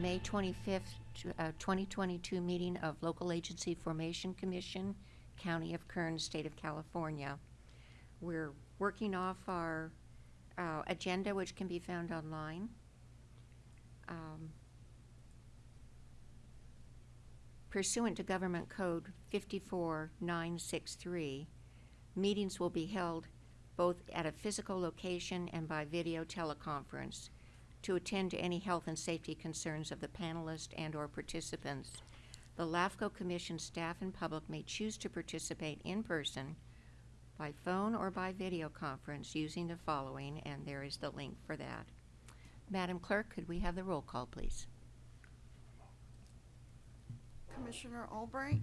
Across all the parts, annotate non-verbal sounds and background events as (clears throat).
May 25th, uh, 2022 meeting of Local Agency Formation Commission, County of Kern, State of California. We're working off our uh, agenda, which can be found online. Um, Pursuant to Government Code 54963, meetings will be held both at a physical location and by video teleconference to attend to any health and safety concerns of the panelists and/or participants. The LAFCO Commission staff and public may choose to participate in person, by phone, or by video conference using the following, and there is the link for that. Madam Clerk, could we have the roll call, please? Commissioner Albright,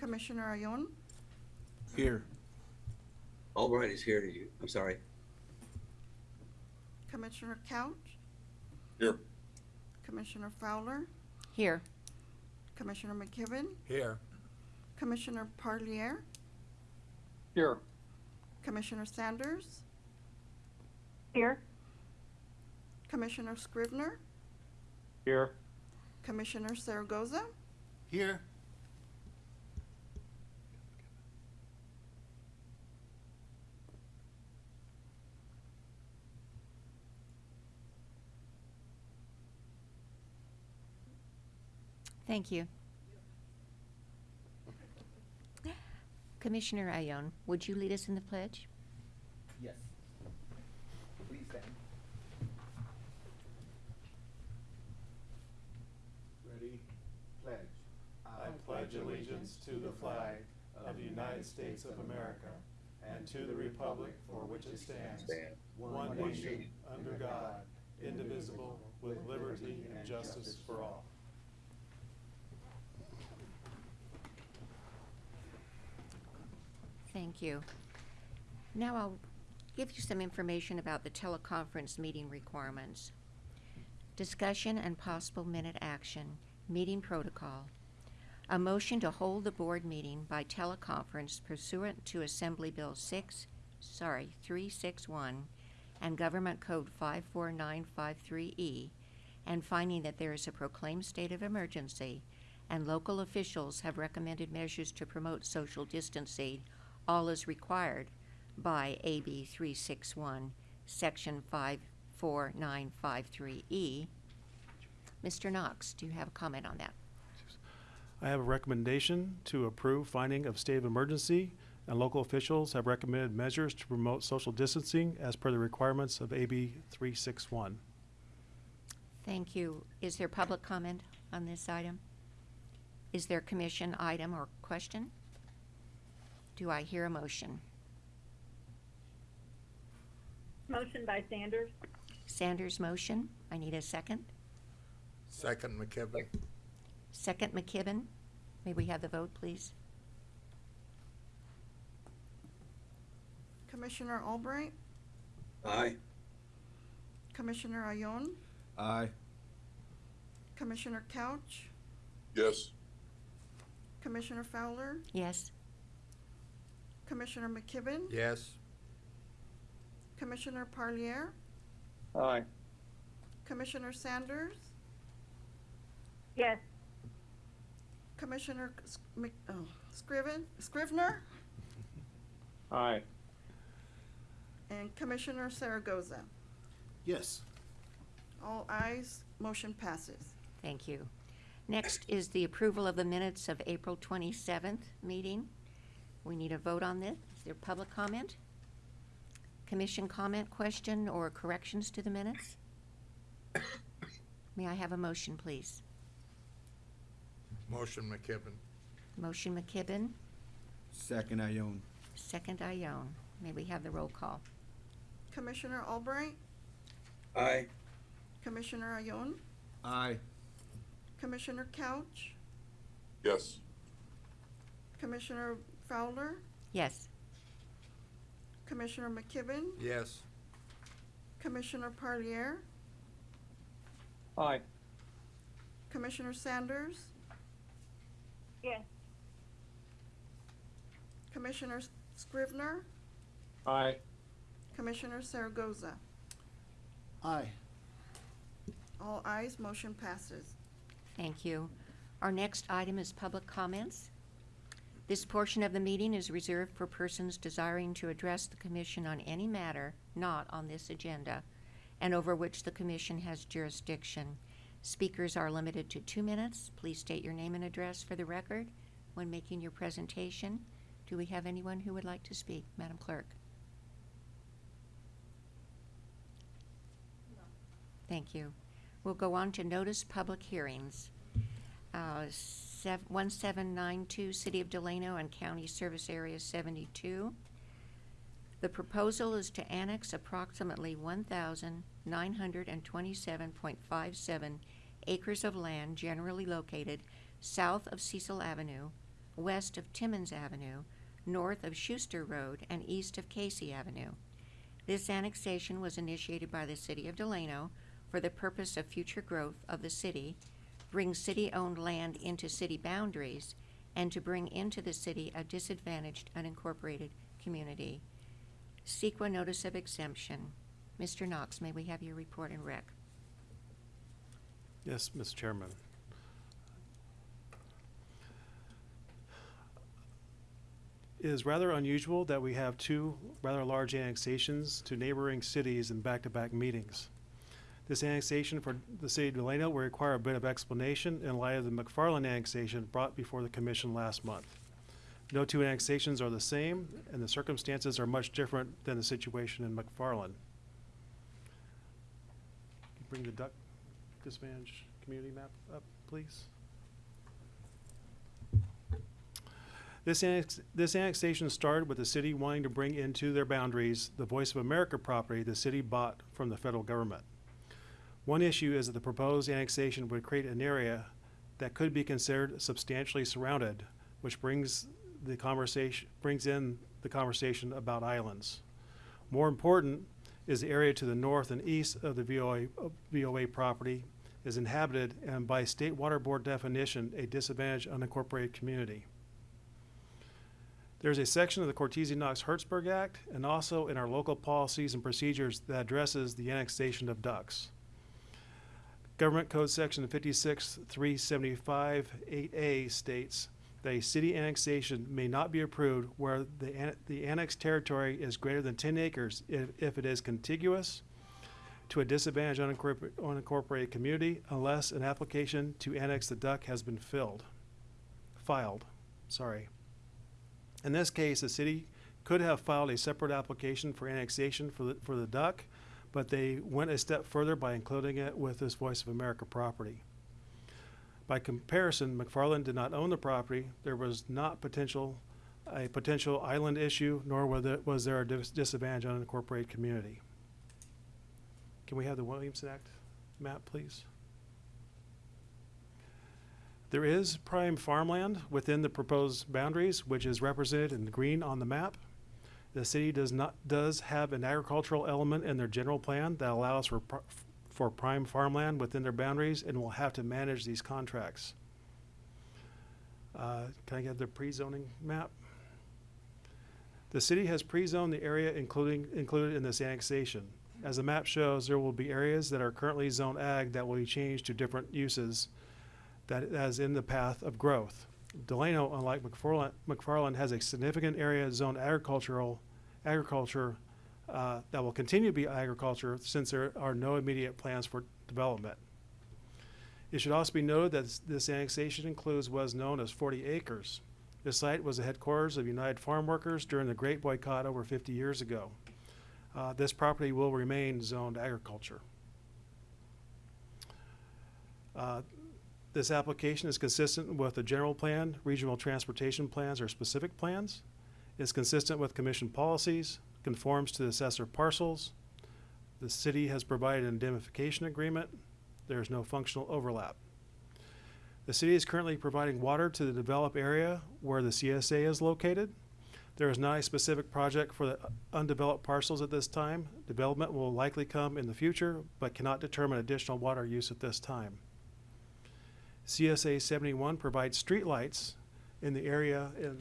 Commissioner Ayon, Here. Albright is here to you. I'm sorry. Commissioner Couch, Here. Commissioner Fowler, Here. Commissioner McKibben, Here. Commissioner Parlier, Here. Commissioner Sanders, Here. Commissioner Scrivener, Here. Commissioner Zaragoza, Here. Thank you. Commissioner Ayon, would you lead us in the pledge? Yes. Please stand. Ready? Pledge. I pledge allegiance to the flag of the United States of America and to the republic for which it stands, Stand. one nation, under God, indivisible, with liberty and justice for all. Thank you. Now I'll give you some information about the teleconference meeting requirements. Discussion and possible minute action, meeting protocol. A motion to hold the board meeting by teleconference pursuant to Assembly Bill six, sorry, three six one and Government Code five four nine five three E, and finding that there is a proclaimed state of emergency and local officials have recommended measures to promote social distancing, all is required by AB 361, Section 54953E. Mr. Knox, do you have a comment on that? I have a recommendation to approve finding of state of emergency, and local officials have recommended measures to promote social distancing as per the requirements of AB 361. Thank you. Is there public comment on this item? Is there commission item or question? Do I hear a motion? Motion by Sanders. Sanders motion. I need a second. Second McKibben. Second McKibben. May we have the vote, please? Commissioner Albright, Aye. Commissioner Ayon, Aye. Commissioner Couch, Yes. Commissioner Fowler, Yes. Commissioner McKibben, Yes. Commissioner Parlier, Aye. Commissioner Sanders, Yes. Commissioner S- Mc, oh, Scriven, Scrivener, Aye. and Commissioner Zaragoza. Yes. All ayes, motion passes. Thank you. Next is the approval of the minutes of April 27th meeting. We need a vote on this. Is there public comment? Commission comment, question, or corrections to the minutes? May I have a motion, please? Motion McKibben. Motion McKibben, Second Ayon. second Ayon. May we have the roll call? Commissioner Albright, Aye. Commissioner Ayon, Aye. Commissioner Couch, Yes. Commissioner Fowler, Yes. Commissioner McKibben, Yes. Commissioner Parlier, Aye. Commissioner Sanders, Yes. Commissioner Scrivener, Aye. Commissioner Zaragoza. Aye. All ayes, motion passes. Thank you. Our next item is public comments. This portion of the meeting is reserved for persons desiring to address the commission on any matter not on this agenda and over which the commission has jurisdiction. Speakers are limited to two minutes. Please state your name and address for the record when making your presentation. Do we have anyone who would like to speak? Madam Clerk? Thank you. We'll go on to notice public hearings. Uh, sev- 1792, City of Delano and County Service Area 72. The proposal is to annex approximately 1,927.57 acres of land generally located south of Cecil Avenue, west of Timmons Avenue, north of Schuster Road, and east of Casey Avenue. This annexation was initiated by the City of Delano for the purpose of future growth of the city, bring city-owned land into city boundaries, and to bring into the city a disadvantaged unincorporated community. CEQA Notice of Exemption. Mr. Knox, may we have your report and rec? Yes, Mr. Chairman. It is rather unusual that we have two rather large annexations to neighboring cities in back-to-back meetings. This annexation for the city of Delano will require a bit of explanation in light of the McFarland annexation brought before the commission last month. No two annexations are the same, and the circumstances are much different than the situation in McFarland. Bring the duck disadvantaged community map up, please? This annex, this annexation started with the city wanting to bring into their boundaries the Voice of America property the city bought from the federal government. One issue is that the proposed annexation would create an area that could be considered substantially surrounded, which brings the conversation, brings in the conversation about islands. More important is the area to the north and east of the VOA, VOA property is inhabited and by state water board definition, a disadvantaged unincorporated community. There's a section of the Cortese Knox Hertzberg Act and also in our local policies and procedures that addresses the annexation of ducks. Government Code Section 56375-8A states that a city annexation may not be approved where the, an- the annexed territory is greater than 10 acres if, if it is contiguous to a disadvantaged unincorpor- unincorporated community unless an application to annex the duck has been filled, filed, sorry. In this case, the city could have filed a separate application for annexation for the, for the duck, but they went a step further by including it with this Voice of America property. By comparison, McFarland did not own the property. There was not potential, a potential island issue, nor was there, a dis- disadvantage unincorporated community. Can we have the Williamson Act map, please? There is prime farmland within the proposed boundaries, which is represented in green on the map. The city does not, does have an agricultural element in their general plan that allows for, for prime farmland within their boundaries and will have to manage these contracts. Uh, Can I get the pre-zoning map? The city has pre-zoned the area including, included in this annexation. As the map shows, there will be areas that are currently zone ag that will be changed to different uses that is in the path of growth. Delano, unlike McFarland, McFarland has a significant area zoned agricultural, agriculture, uh, that will continue to be agriculture since there are no immediate plans for development. It should also be noted that this- annexation includes what is known as forty acres. This site was the headquarters of United Farm Workers during the Great Boycott over fifty years ago. Uh, this property will remain zoned agriculture. Uh, this application is consistent with the general plan, regional transportation plans, or specific plans. It's consistent with commission policies, conforms to the assessor parcels. The city has provided an indemnification agreement. There is no functional overlap. The city is currently providing water to the developed area where the CSA is located. There is not a specific project for the undeveloped parcels at this time. Development will likely come in the future, but cannot determine additional water use at this time. CSA seventy-one provides streetlights in the area in,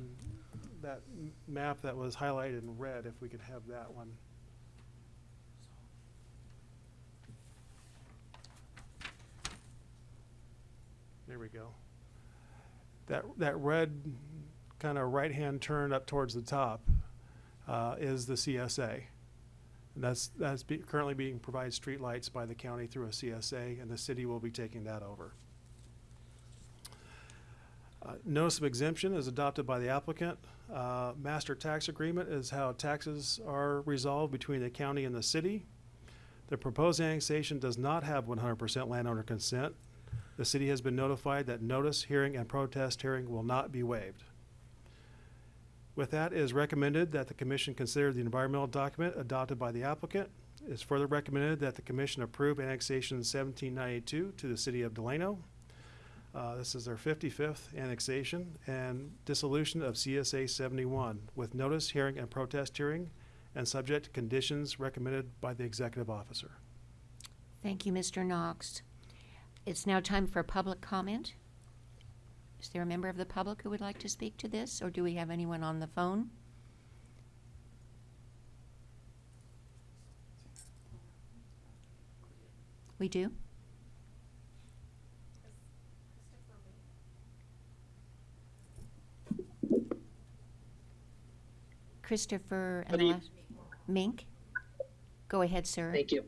that that map that was highlighted in red, if we could have that one. There we go. That, that red kind of right-hand turn up towards the top uh, is the CSA. And that's, that's be- currently being provided streetlights by the county through a CSA, and the city will be taking that over. Uh, Notice of exemption is adopted by the applicant. Uh, Master tax agreement is how taxes are resolved between the county and the city. The proposed annexation does not have one hundred percent landowner consent. The city has been notified that notice, hearing, and protest hearing will not be waived. With that, it is recommended that the commission consider the environmental document adopted by the applicant. It is further recommended that the commission approve annexation seventeen ninety-two to the city of Delano. Uh, this is their fifty-fifth annexation and dissolution of CSA seventy-one with notice, hearing, and protest hearing and subject to conditions recommended by the executive officer. Thank you, Mr. Knox. It's now time for public comment. Is there a member of the public who would like to speak to this, or do we have anyone on the phone? We do? Christopher and the last, Mink? Go ahead, sir. Thank you.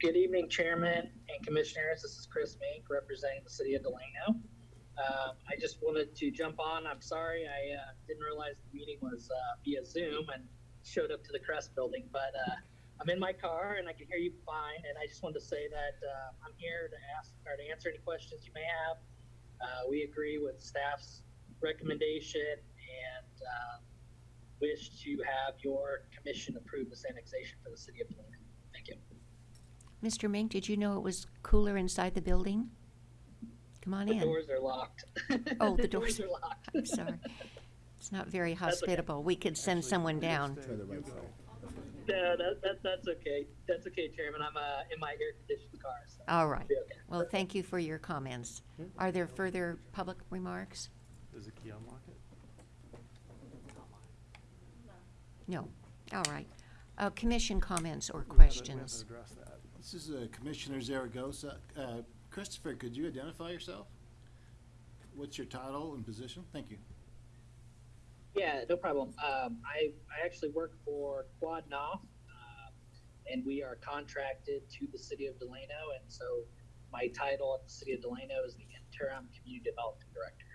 Good evening, Chairman and Commissioners. This is Chris Mink representing the city of Delano. Um, I just wanted to jump on. I'm sorry, I uh, didn't realize the meeting was uh, via Zoom and showed up to the Crest building, but uh, I'm in my car and I can hear you fine. And I just wanted to say that uh, I'm here to ask or to answer any questions you may have. Uh, we agree with staff's recommendation and uh, wish to have your commission approve this annexation for the city of Delano. Thank you. Mr. Mink, did you know it was cooler inside the building? Come on in. The doors are locked. Oh, the (laughs) doors are locked. I'm sorry. It's not very okay. hospitable. We could send Actually, someone down. stay, To the you right side. No, that, that, that's okay. That's okay, Chairman. I'm uh, in my air conditioned car, so All right. it'll be okay. Well, thank you for your comments. Are there further public remarks? Does the key unlock it? No. All right. Uh, commission comments or We have to- we have to questions? that. This is uh, Commissioner Zaragoza. Uh, Christopher, could you identify yourself? What's your title and position? Thank you. Yeah, no problem. Um, I, I actually work for Quad Knopf, uh, and we are contracted to the city of Delano. And so my title at the city of Delano is the interim community development director.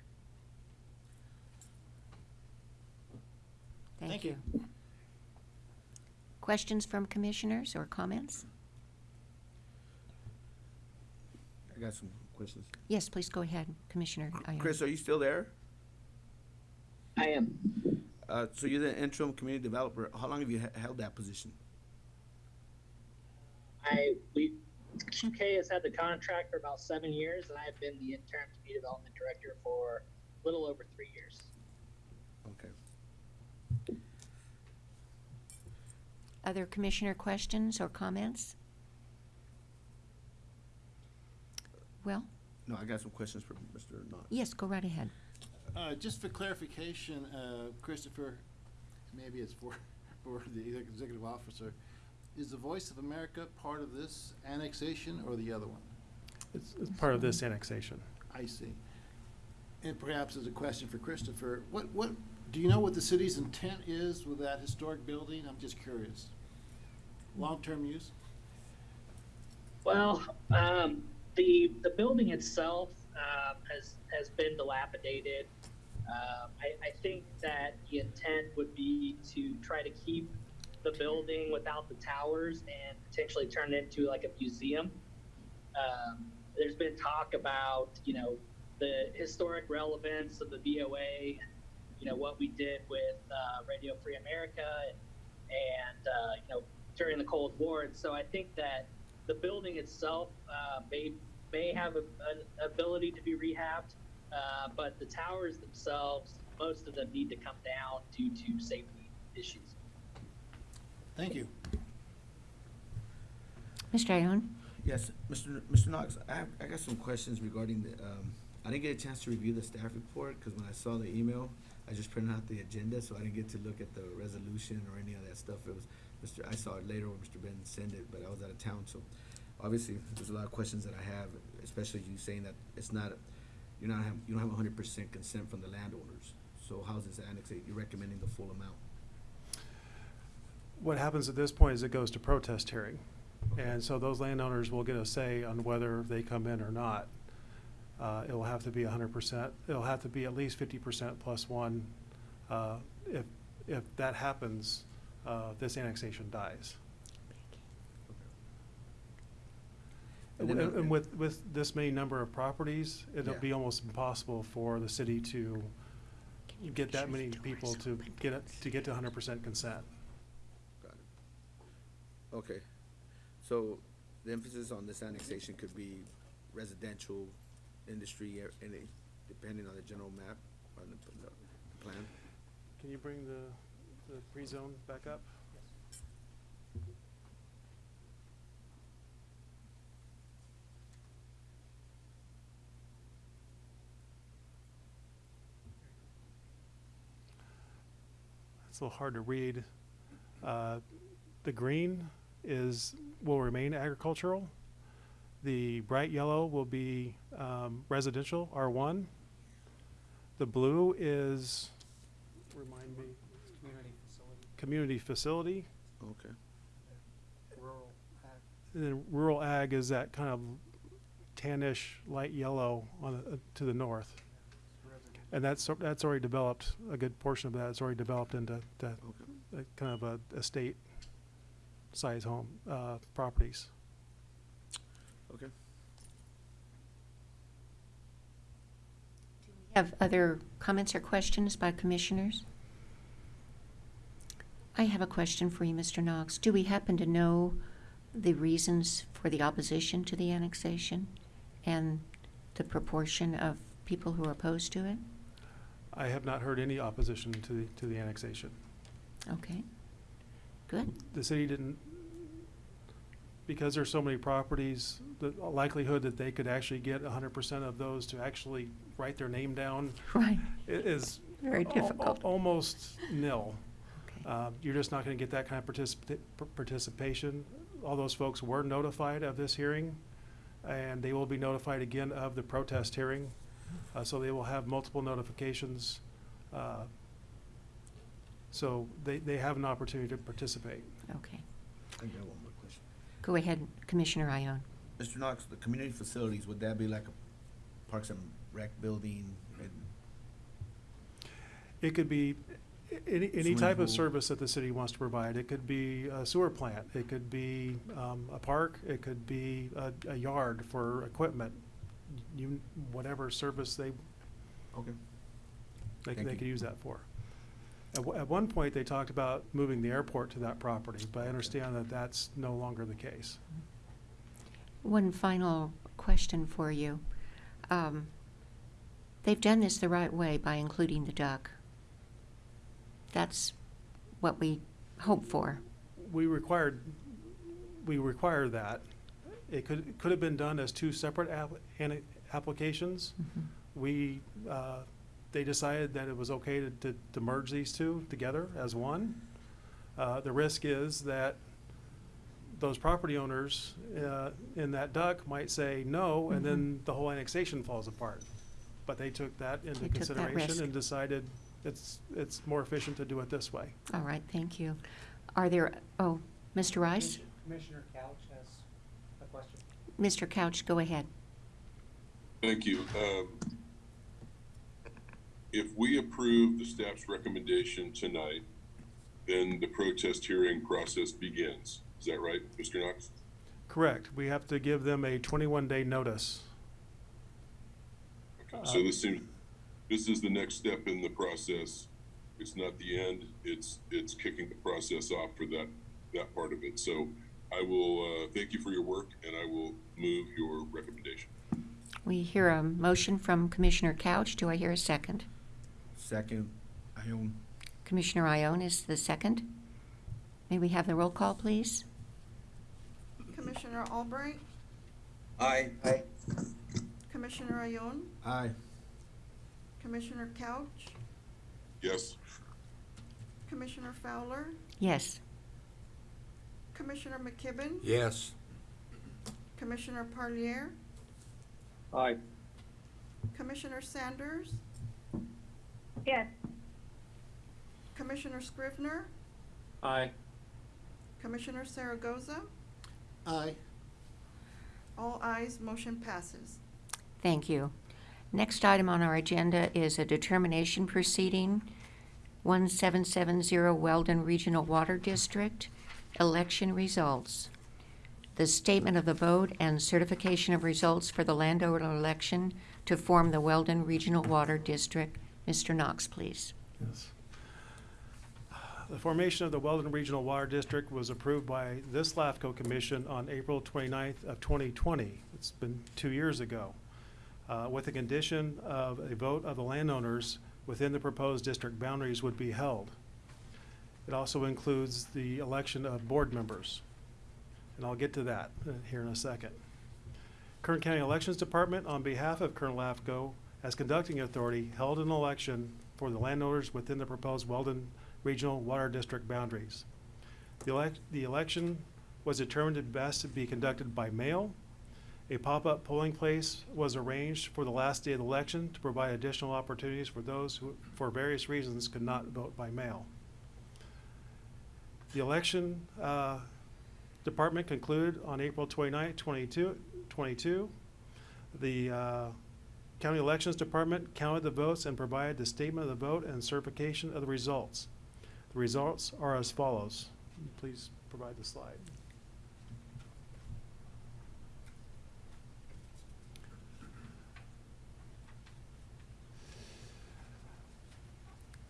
Thank Thank you. You. Questions from commissioners or comments? I got some questions. Yes, please go ahead, Commissioner. Ayon. Chris, are you still there? I am. Uh, so you're the interim community developer. How long have you he- held that position? I we QK has had the contract for about seven years, and I've been the interim community development director for a little over three years. Okay. Other commissioner questions or comments? Well, No, I got some questions for Mr. Knox. yes, go right ahead. Uh, Just for clarification, uh, Christopher, maybe it's for, (laughs) for the executive officer, is the Voice of America part of this annexation or the other one? It's, it's part of this annexation. I see. And perhaps as a question for Christopher, what, what, do you know what the city's intent is with that historic building? I'm just curious. Long-term use? Well, um, the the building itself um, has has been dilapidated. Um, I, I think that the intent would be to try to keep the building without the towers and potentially turn it into like a museum. Um, there's been talk about you know the historic relevance of the VOA, you know what we did with uh, Radio Free America and, and uh, you know during the Cold War. And so I think that the building itself uh, may may have a, an ability to be rehabbed, uh, but the towers themselves, most of them need to come down due to safety issues. Thank you. Mr. Ayon? Yes, Mr. Mr. Knox, I have, I got some questions regarding the, um, I didn't get a chance to review the staff report, because when I saw the email, I just printed out the agenda, so I didn't get to look at the resolution or any of that stuff. It was, Mr., I saw it later when Mr. Ben sent it, but I was out of town, so obviously, there's a lot of questions that I have, especially you saying that it's not, you're not have, you don't have hundred percent consent from the landowners. So how's this annexate? You're recommending the full amount? What happens at this point is it goes to protest hearing. And so those landowners will get a say on whether they come in or not. Uh, it will have to be hundred percent, it'll have to be at least fifty percent plus one. Uh, if, if that happens, uh, this annexation dies. And And, then- and with, with this many number of properties, it'll Yeah. be almost impossible for the city to get that your many people to get it, to get to hundred percent consent. Got it. Okay, so the emphasis on this annexation could be residential, industry, or any, depending on the general map, on the, the the plan. Can you bring the, the pre-zone back up? It's a little hard to read. Uh, The green is, will remain agricultural. The bright yellow will be um, residential, R1. The blue is, remind me, Community facility, community facility. Okay. rural ag. And then rural ag is that kind of tannish light yellow on, the- uh, to the north. residential. And that's, that's already developed, a good portion of that is already developed into, to, Okay. uh, kind of a estate size home, uh, properties. Okay. Do we have other comments or questions by commissioners? I have a question for you, Mr. Knox. Do we happen to know the reasons for the opposition to the annexation and the proportion of people who are opposed to it? I have not heard any opposition to the, to the annexation. Okay, good. the city didn't, because there's so many properties, the likelihood that they could actually get hundred percent of those to actually write their name down (laughs) Right. i- is. Very al- al- difficult. Almost nil. Okay. Uh, you're just not gonna get that kind of participa- par- participation. All those folks were notified of this hearing, and they will be notified again of the protest hearing. Uh, so they will have multiple notifications. Uh, So they, they have an opportunity to participate. Okay. I got one more question. Go ahead, Commissioner Ayon. Mr. Knox, the community facilities, would that be like a Parks and Rec building? It could be any, any Swimming type of service that the city wants to provide. It could be a sewer plant, it could be, um, a park, it could be a, a yard for equipment. You, whatever service they, Okay. they, Thank they you. could use that for. At, one- at one point, they talked about moving the airport to that property, but I understand that that's no longer the case. One final question for you. Um, They've done this the right way by including the duck. That's what we hope for. We required, we require that. It could, it could have been done as two separate app, applications. We, uh, they decided that it was okay to, to, to merge these two together as one. Uh, the risk is that those property owners, uh, in that duck might say no, and then the whole annexation falls apart. But they took that into They took that risk. consideration and decided it's, it's more efficient to do it this way. All right, thank you. Are there, oh, Mr. Rice? Commissioner Couch has a question. Mr. Couch, go ahead. Thank you. Um, If we approve the staff's recommendation tonight, then the protest hearing process begins. Is that right, Mr. Knox? Correct. We have to give them a twenty-one day notice. Okay, so this seems, this is the next step in the process. It's not the end, it's, it's kicking the process off for that, that part of it. So I will, uh, thank you for your work and I will move your recommendation. We hear a motion from Commissioner Couch. Do I hear a second? Second, I own. Commissioner Ayon is the second. May we have the roll call, please? Commissioner Albright, Aye. Aye. Commissioner Ayon, Aye. Commissioner Couch, Yes. Commissioner Fowler, Yes. Commissioner McKibben, Yes. Commissioner Parlier, Aye. Commissioner Sanders, yes, Commissioner Scrivener, Aye. Commissioner Zaragoza, Aye. all ayes, motion passes. Thank you. Next item on our agenda is a determination proceeding, 1770 Weldon Regional Water District, election results. The statement of the vote and certification of results for the landowner election to form the Weldon Regional Water District. Mr. Knox, please. Yes. The formation of the Weldon Regional Water District was approved by this LAFCO Commission on April 29th of 2020. It's been two years ago, uh, with the condition of a vote of the landowners within the proposed district boundaries would be held. It also includes the election of board members, and I'll get to that uh, here in a second. Kern County Elections Department, on behalf of Kern LAFCO, as conducting authority, held an election for the landowners within the proposed Weldon Regional Water District boundaries. The the election was determined to best to be conducted by mail. A pop-up polling place was arranged for the last day of the election to provide additional opportunities for those who, for various reasons, could not vote by mail. The election, uh, department concluded on April 29, 22 22. The, uh, County Elections Department counted the votes and provided the statement of the vote and certification of the results. The results are as follows. Please provide the slide.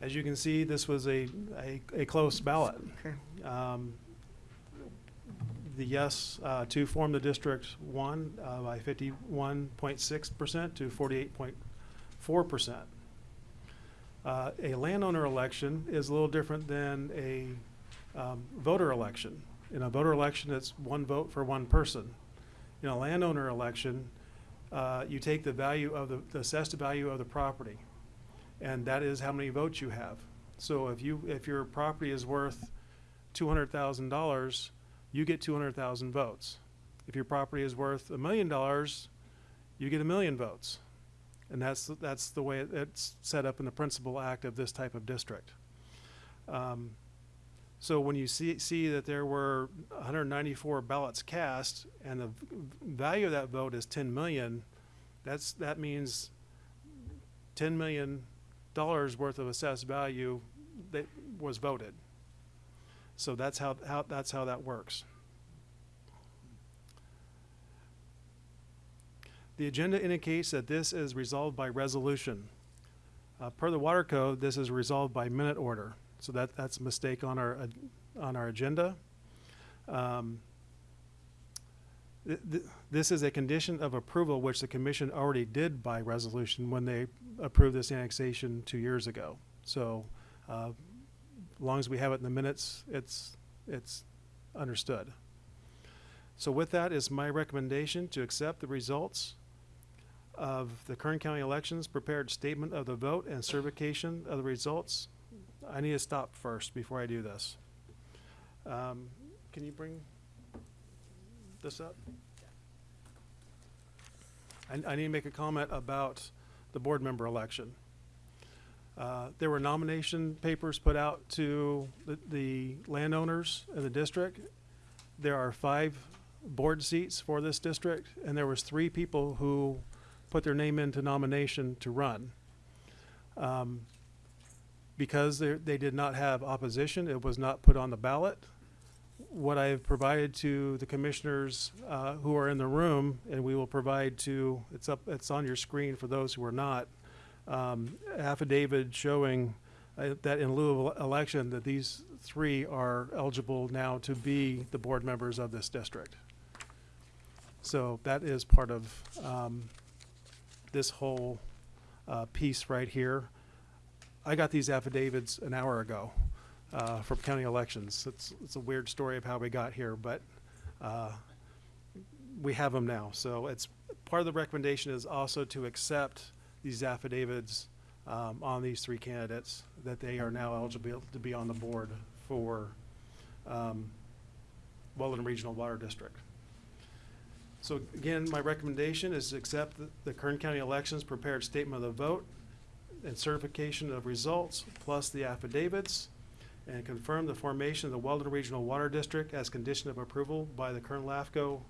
As you can see, this was a, a, a close ballot. Okay. Um, The yes uh, to form the District One uh, by fifty-one point six percent to forty-eight point four percent. Uh, A landowner election is a little different than a um, voter election. In a voter election, it's one vote for one person. In a landowner election, uh, you take the value of the, the assessed value of the property, and that is how many votes you have. So if you, if your property is worth two hundred thousand dollars, you get two hundred thousand votes. If your property is worth a million dollars, you get a million votes. And that's, that's the way it's set up in the principal act of this type of district. Um, So when you see, see that there were hundred and ninety-four ballots cast and the value of that vote is ten million, that's, that means ten million dollars worth of assessed value that was voted. So that's how, how, that's how that works. The agenda indicates that this is resolved by resolution. Uh, per the water code, this is resolved by minute order. So that, that's a mistake on our, ag- on our agenda. Um, th- th- This is a condition of approval which the commission already did by resolution when they approved this annexation two years ago. So, uh, long as we have it in the minutes, it's, it's understood. So with that is my recommendation to accept the results of the Kern County elections, prepared statement of the vote and certification of the results. I need to stop first before I do this. Um, Can you bring this up? I, I need to make a comment about the board member election. Uh, There were nomination papers put out to the, the landowners in the district. There are five board seats for this district, and there was three people who put their name into nomination to run. Um, Because they, did not have opposition, it was not put on the ballot. What I have provided to the commissioners uh, who are in the room, and we will provide to, it's up, it's on your screen for those who are not, um, affidavit showing uh, that in lieu of election, that these three are eligible now to be the board members of this district. So that is part of um, this whole uh, piece right here. I got these affidavits an hour ago uh, from county elections. It's, it's a weird story of how we got here, but uh, we have them now. So it's, part of the recommendation is also to accept these affidavits um, on these three candidates, that they are now eligible to be on the board for um, Weldon Regional Water District. So again, my recommendation is to accept the- the Kern County Elections prepared statement of the vote and certification of results, plus the affidavits, and confirm the formation of the Weldon Regional Water District as condition of approval by the Kern LAFCO,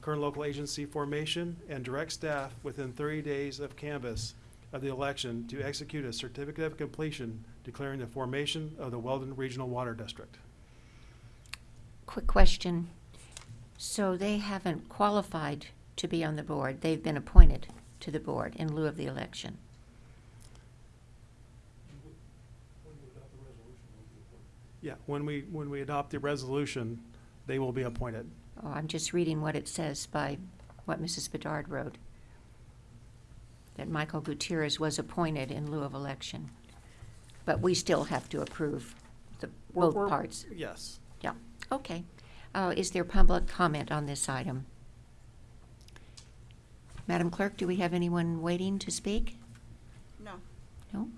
Kern Local Agency formation, and direct staff within thirty days of canvass of the election to execute a certificate of completion declaring the formation of the Weldon Regional Water District. Quick question. So they haven't qualified to be on the board. They've been appointed to the board in lieu of the election. Yeah, when we, when we adopt the resolution, they will be appointed. Oh, I'm just reading what it says by what Mrs. Bedard wrote. That Michael Gutierrez was appointed in lieu of election. But we still have to approve the, We're- both we're- parts. Yes. Yeah, okay. Uh, is there public comment on this item? Madam Clerk, do we have anyone waiting to speak? No. No?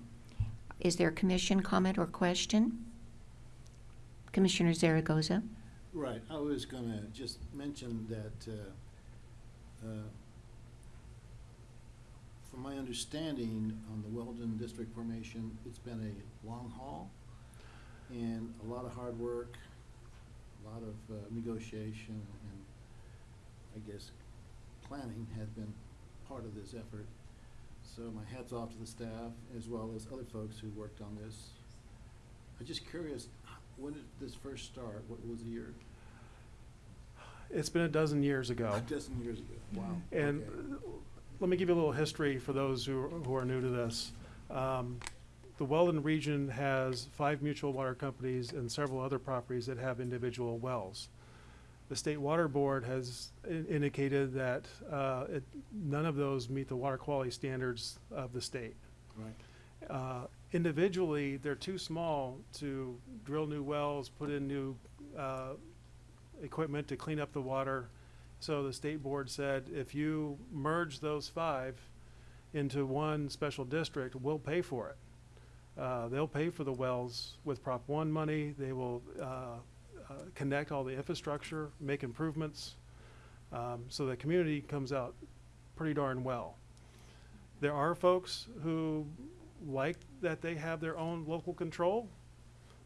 Is there commission comment or question? Commissioner Zaragoza? Right, I was gonna just mention that, uh, uh, from my understanding on the Weldon District formation, it's been a long haul and a lot of hard work, a lot of uh, negotiation and I guess planning has been part of this effort. So my hat's off to the staff as well as other folks who worked on this. I'm just curious, when did this first start? What was the year? It's been a dozen years ago. A dozen years ago, wow. And okay. uh, let me give you a little history for those who, who are new to this. Um, The Weldon region has five mutual water companies and several other properties that have individual wells. The State Water Board has i- indicated that uh, it, none of those meet the water quality standards of the state. Right, Uh, Individually, they're too small to drill new wells, put in new uh, equipment to clean up the water. So the state board said, if you merge those five into one special district, we'll pay for it. Uh, They'll pay for the wells with Prop One money. They will uh, uh, connect all the infrastructure, make improvements. Um, So the community comes out pretty darn well. There are folks who like that they have their own local control,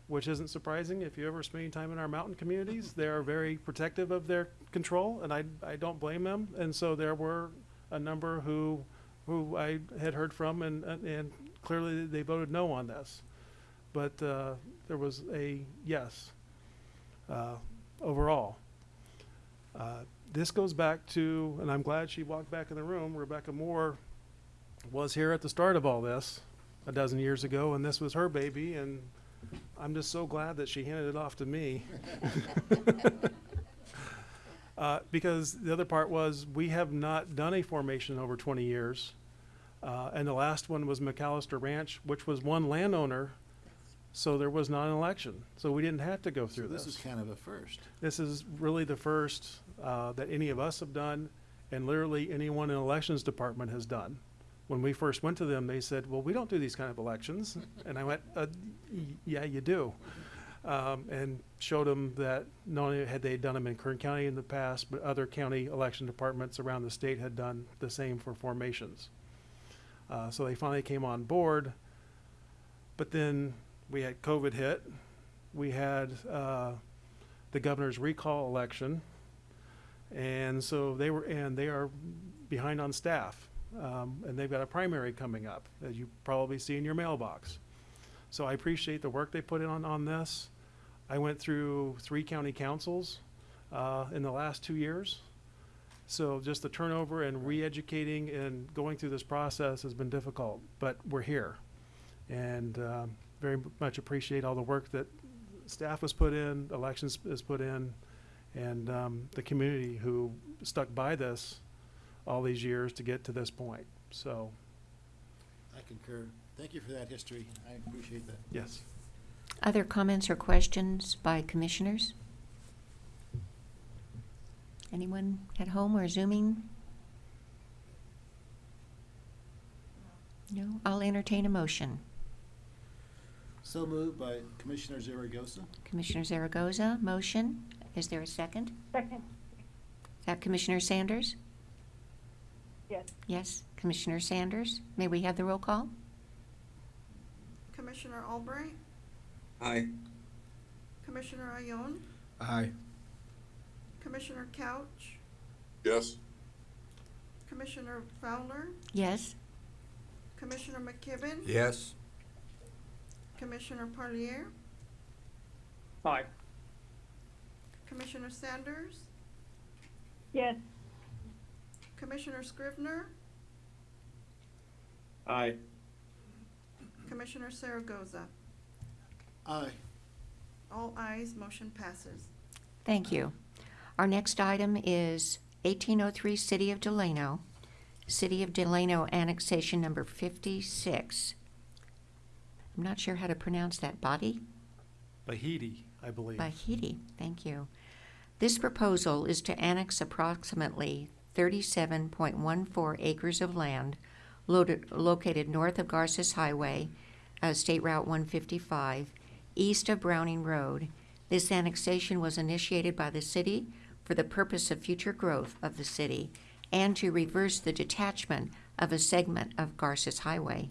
which isn't surprising if you ever spend any time in our mountain communities. They are very protective of their control, and I, I don't blame them. And so there were a number who, who I had heard from, and, and- clearly they voted no on this. But uh, there was a yes uh, overall. Uh, This goes back to, and I'm glad she walked back in the room, Rebecca Moore was here at the start of all this a dozen years ago, and this was her baby, and I'm just so glad that she handed it off to me. (laughs) Uh, because the other part was, we have not done a formation in over twenty years. Uh, and the last one was McAllister Ranch, which was one landowner, so there was not an election. So we didn't have to go so through this This is kind of a first. this is really the first uh, that any of us have done, and literally anyone in elections department has done. When we first went to them, they said, "Well, we don't do these kind of elections," and I went, uh, "Yeah, you do," um, and showed them that not only had they done them in Kern County in the past, but other county election departments around the state had done the same for formations. Uh, so they finally came on board, but then we had COVID hit. We had uh, the governor's recall election. And so they were, and they are behind on staff. Um, and they've got a primary coming up, as you probably see in your mailbox. So I appreciate the work they put in on, on this. I went through three county counsels, uh, in the last two years. So just the turnover and re-educating and going through this process has been difficult, but we're here. And, um, very much appreciate all the work that staff has put in, elections has put in, and um, the community who stuck by this all these years to get to this point. So, I concur. Thank you for that history. I appreciate that. yes. Other comments or questions by commissioners? Anyone at home or zooming? No? I'll entertain a motion. So moved by Commissioner Zaragoza. Commissioner Zaragoza, motion. Is there a second? Second. Is that Commissioner Sanders? Yes. Yes, Commissioner Sanders. May we have the roll call? Commissioner Albright, Aye. Commissioner Ayon, Aye. Commissioner Couch, Yes? Commissioner Fowler, Yes? Commissioner McKibben, Yes. Commissioner Parlier, Aye. Commissioner Sanders, Yes. Commissioner Scrivener, Aye. Commissioner Zaragoza. Aye. All ayes, motion passes. Thank you. Our next item is 1803 City of Delano, City of Delano annexation number 56. I'm not sure how to pronounce that. Body? Bahidi, I believe. Bahidi, thank you. This proposal is to annex approximately 37.14 acres of land loaded- located north of Garces Highway, uh, State Route 155, east of Browning Road. This annexation was initiated by the city for the purpose of future growth of the city and to reverse the detachment of a segment of Garces Highway.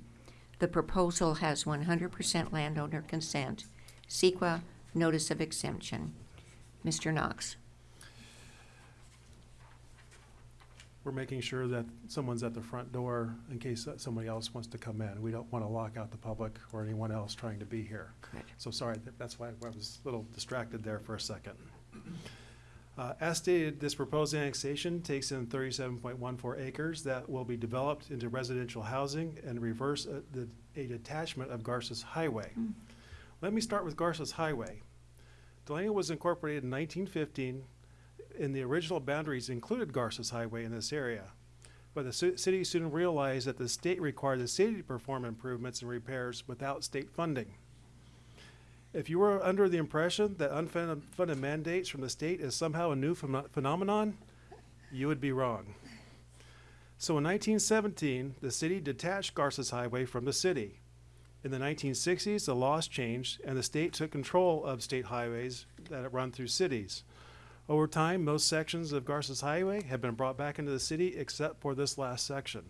The proposal has 100% landowner consent. CEQA notice of exemption. Mr. Knox. we're making sure that someone's at the front door in case somebody else wants to come in. We don't want to lock out the public or anyone else trying to be here. Good. So sorry, that- that's why I was a little distracted there for a second. Uh, As stated, this proposed annexation takes in 37.14 acres that will be developed into residential housing and reverse a the- a detachment of Garces Highway. Mm. Let me start with Garces Highway. Delano was incorporated in 1915 in the original boundaries included Garces Highway in this area. But the city soon realized that the state required the city to perform improvements and repairs without state funding. If you were under the impression that unfunded mandates from the state is somehow a new phenomenon, you would be wrong. So in 1917, the city detached Garces Highway from the city. In the 1960s, the laws changed and the state took control of state highways that run through cities. Over time, most sections of Garces Highway have been brought back into the city except for this last section.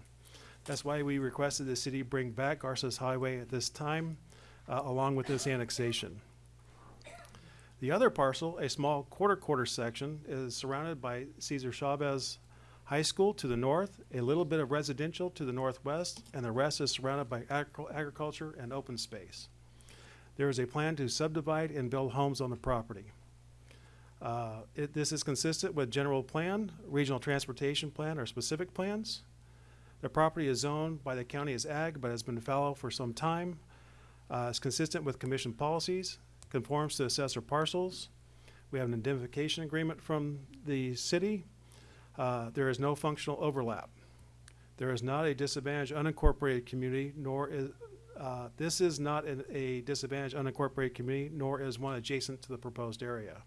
That's why we requested the city bring back Garces Highway at this time, uh, along with this annexation. The other parcel, a small quarter-quarter section, is surrounded by Cesar Chavez High School to the north, a little bit of residential to the northwest, and the rest is surrounded by agric- agriculture and open space. There is a plan to subdivide and build homes on the property. Uh, it, this is consistent with general plan, regional transportation plan, or specific plans. The property is zoned by the county as ag, but has been fallow for some time. Uh, it's consistent with commission policies, conforms to assessor parcels. We have an indemnification agreement from the city. Uh, there is no functional overlap. There is not a disadvantaged unincorporated community, nor is, uh, this is not an, a disadvantaged unincorporated community, nor is one adjacent to the proposed area.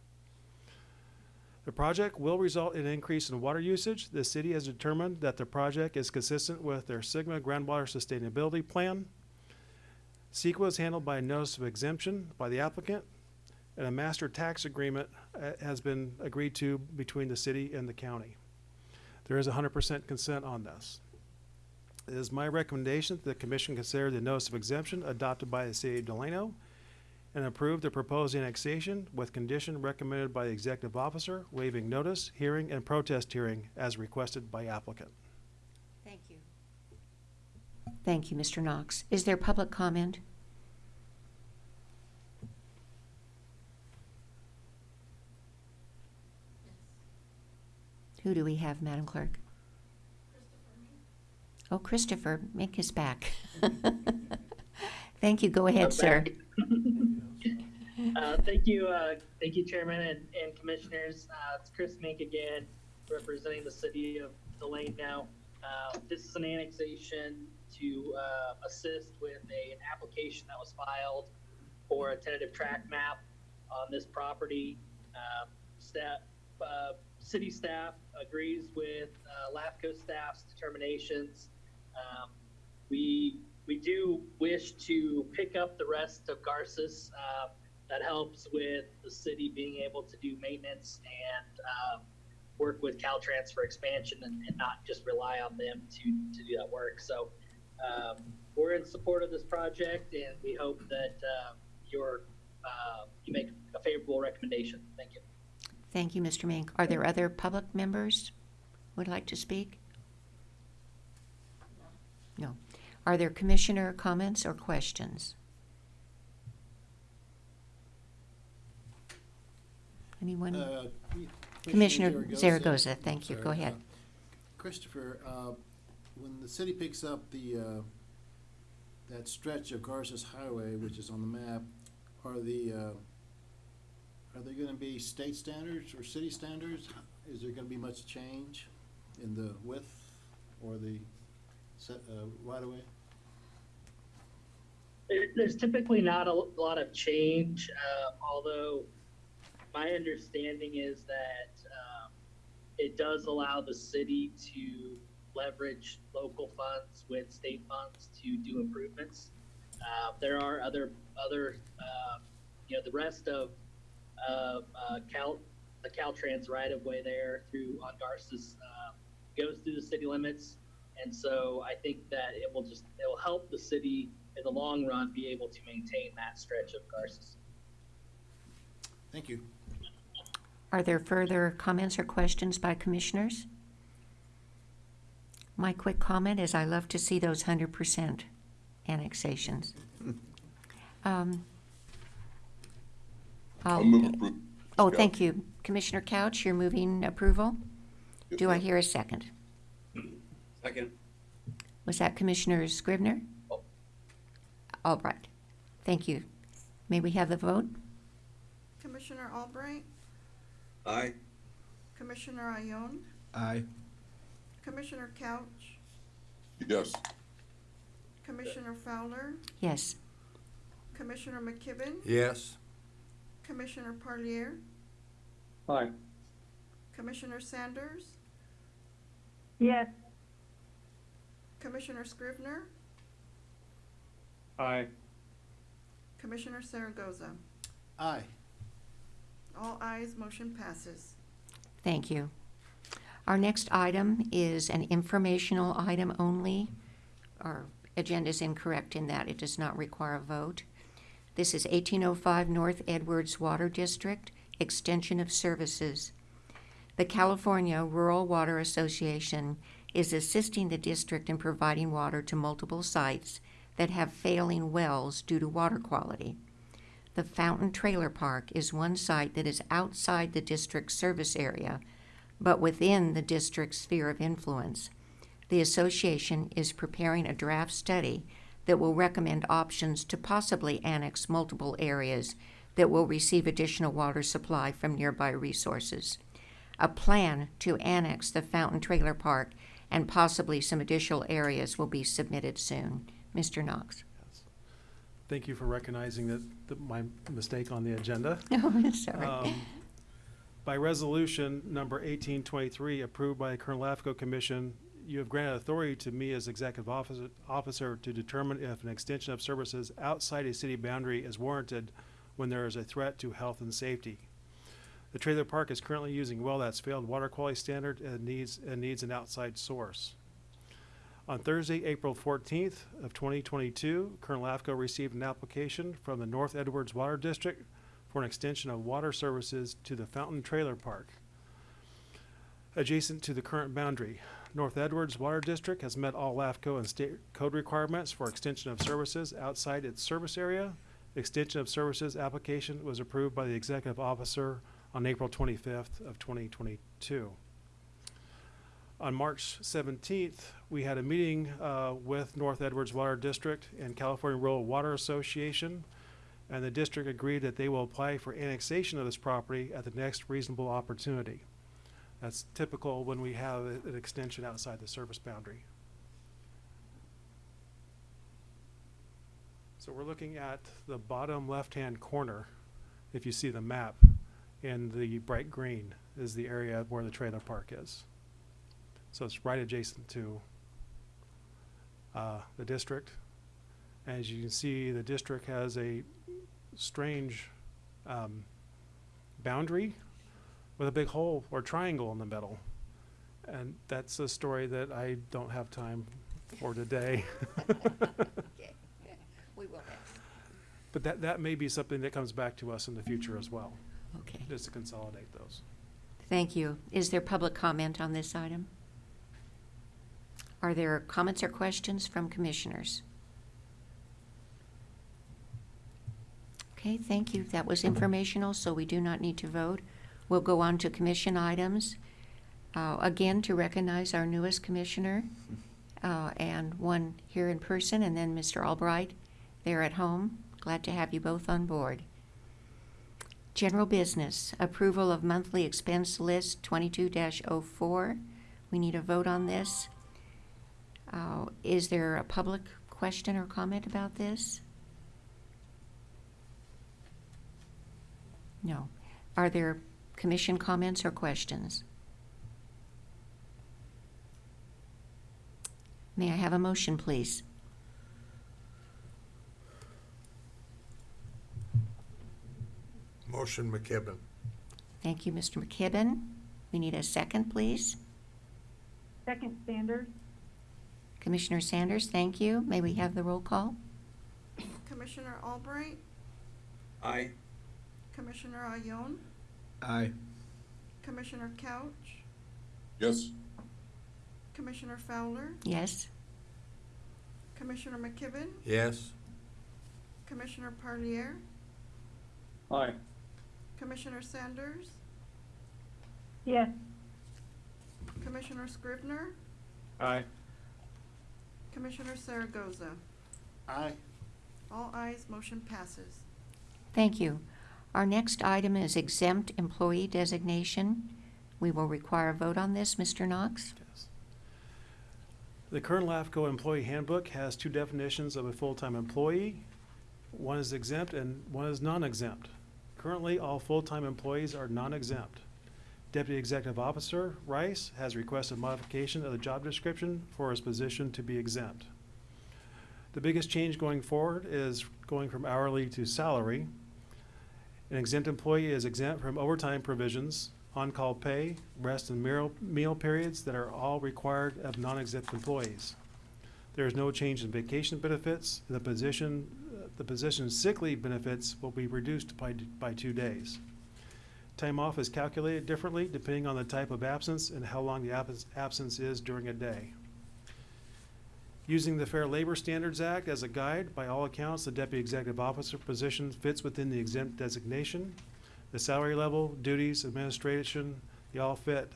The project will result in an increase in water usage. The city has determined that the project is consistent with their SGMA groundwater sustainability plan. CEQA is handled by a notice of exemption by the applicant, and a master tax agreement uh, has been agreed to between the city and the county. There is hundred percent consent on this. It is my recommendation that the commission consider the notice of exemption adopted by the city of Delano and approve the proposed annexation with condition recommended by the executive officer waiving notice, hearing, and protest hearing as requested by applicant. Thank you. Thank you, Mr. Knox. Is there public comment? Who do we have, Madam Clerk? Christopher. Oh, Christopher make his back. (laughs) Thank you. Go ahead, I'm sir. (laughs) Uh, thank you, uh, thank you, Chairman and, and Commissioners. Uh, it's Chris Mink again, representing the city of Delano. Uh, this is an annexation to, uh, assist with a, an application that was filed for a tentative track map on this property. Um, staff, uh, city staff agrees with, uh, LAFCO staff's determinations. Um, we we do wish to pick up the rest of Garces. Uh, that helps with the city being able to do maintenance and um, work with Caltrans for expansion and, and not just rely on them to, to do that work. So um, we're in support of this project and we hope that uh, your, uh, you make a favorable recommendation. Thank you. Thank you, Mr. Mink. Are there other public members would like to speak? No. Are there commissioner comments or questions? Anyone? Uh, Commissioner Zaragoza, thank you. Go ahead. uh, Christopher, uh, when the city picks up the, uh, that stretch of Garces Highway, which is on the map, are the, uh, are there gonna be state standards or city standards? Is there gonna be much change in the width or the set, uh, right of way? There- There's typically not a lot of change, uh, although my understanding is that um, it does allow the city to leverage local funds with state funds to do improvements. Uh, there are other other um, you know the rest of of uh, Cal the Caltrans right of way there through on Garces um, goes through the city limits, and so I think that it will just it will help the city in the long run be able to maintain that stretch of Garces. Thank you. Are there further comments or questions by commissioners? My quick comment is I love to see those hundred percent annexations. (laughs) Um, I'll I'll- move approval. Oh, thank you. Commissioner Couch, you're moving approval? Do I hear a second? Second. Was that Commissioner Scrivener? Oh. All right. Thank you. May we have the vote? Commissioner Albright, Aye. Commissioner Ayon, Aye. Commissioner Couch, Yes, Commissioner Fowler, Yes. Commissioner McKibben, Yes. Commissioner Parlier, Aye. Commissioner Sanders, yes, Commissioner Scrivener, Aye. Commissioner Zaragoza. Aye. All ayes, motion passes. Thank you. Our next item is an informational item only. Our agenda is incorrect in that it does not require a vote. This is 1805 North Edwards Water District, Extension of Services. The California Rural Water Association is assisting the district in providing water to multiple sites that have failing wells due to water quality. The Fountain Trailer Park is one site that is outside the district's service area, but within the district's sphere of influence. The association is preparing a draft study that will recommend options to possibly annex multiple areas that will receive additional water supply from nearby resources. A plan to annex the Fountain Trailer Park and possibly some additional areas will be submitted soon. Mr. Knox. Thank you for recognizing that, that my mistake on the agenda. (laughs) Oh, sorry. Um, By resolution number eighteen twenty-three, approved by the Kern LAFCO Commission, you have granted authority to me as executive officer, officer to determine if an extension of services outside a city boundary is warranted when there is a threat to health and safety. The trailer park is currently using well that's failed water quality standard and needs, and needs an outside source. On Thursday, April fourteenth of twenty twenty-two, Kern LAFCO received an application from the North Edwards Water District for an extension of water services to the Fountain Trailer Park. Adjacent to the current boundary, North Edwards Water District has met all LAFCO and state code requirements for extension of services outside its service area. The Extension of services application was approved by the executive officer on April twenty-fifth of twenty twenty-two. On March seventeenth, we had a meeting uh, with North Edwards Water District and California Rural Water Association, and the district agreed that they will apply for annexation of this property at the next reasonable opportunity. That's typical when we have an extension outside the service boundary. So we're looking at the bottom left-hand corner, if you see the map, and the bright green is the area where the trailer park is. So it's right adjacent to uh, the district As you can see, the district has a strange um, boundary with a big hole or triangle in the middle. And that's a story that I don't have time for today. Okay, (laughs) we will. But that, that may be something that comes back to us in the future as well, Okay, just to consolidate those. thank you. Is there public comment on this item? Are there comments or questions from commissioners? Okay, thank you. That was informational, so we do not need to vote. We'll go on to commission items. Uh, Again, to recognize our newest commissioner, uh, and one here in person, and then Mr. Albright there at home. Glad to have you both on board. General business, approval of monthly expense list twenty-two 4 We need a vote on this. Uh, Is there a public question or comment about this? No. Are there commission comments or questions? May I have a motion, please? Motion McKibben. Thank you, Mr. McKibben. We need a second, please. Second Sanders. Commissioner Sanders, thank you. May we have the roll call? Commissioner Albright, Aye. Commissioner Ayon, Aye. Commissioner Couch, Yes, Commissioner Fowler, Yes? Commissioner McKibben, Yes. Commissioner Parlier, Aye. Commissioner Sanders, Yes. Commissioner Scrivener? Aye. Commissioner Zaragoza. Aye. All ayes, motion passes. Thank you. Our next item is exempt employee designation. We will require a vote on this. Mr. Knox? Yes. The current LAFCO employee handbook has two definitions of a full-time employee. One is exempt and one is non-exempt. Currently, all full-time employees are non-exempt. Deputy Executive Officer Rice has requested modification of the job description for his position to be exempt. The biggest change going forward is going from hourly to salary. An exempt employee is exempt from overtime provisions, on-call pay, rest and meal, meal periods that are all required of non-exempt employees. There is no change in vacation benefits. The position, the position's sick leave benefits will be reduced by, by two days. Time off is calculated differently depending on the type of absence and how long the absence, is during a day. Using the Fair Labor Standards Act as a guide, by all accounts, the deputy executive officer position fits within the exempt designation. The salary level, duties, administration, they all fit.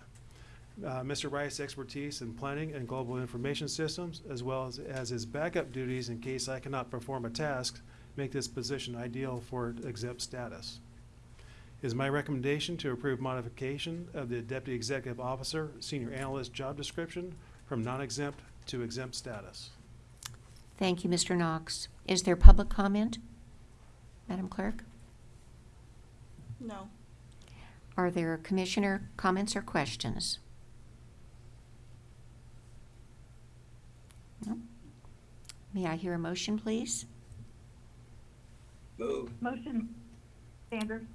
Uh, Mr. Rice's expertise in planning and global information systems, as well as, as his backup duties in case I cannot perform a task, make this position ideal for exempt status. It is my recommendation to approve modification of the deputy executive officer, senior analyst job description from non-exempt to exempt status. Thank you, Mr. Knox. Is there public comment? Madam Clerk? No. Are there commissioner comments or questions? No? May I hear a motion, please? Move. Motion Sanders.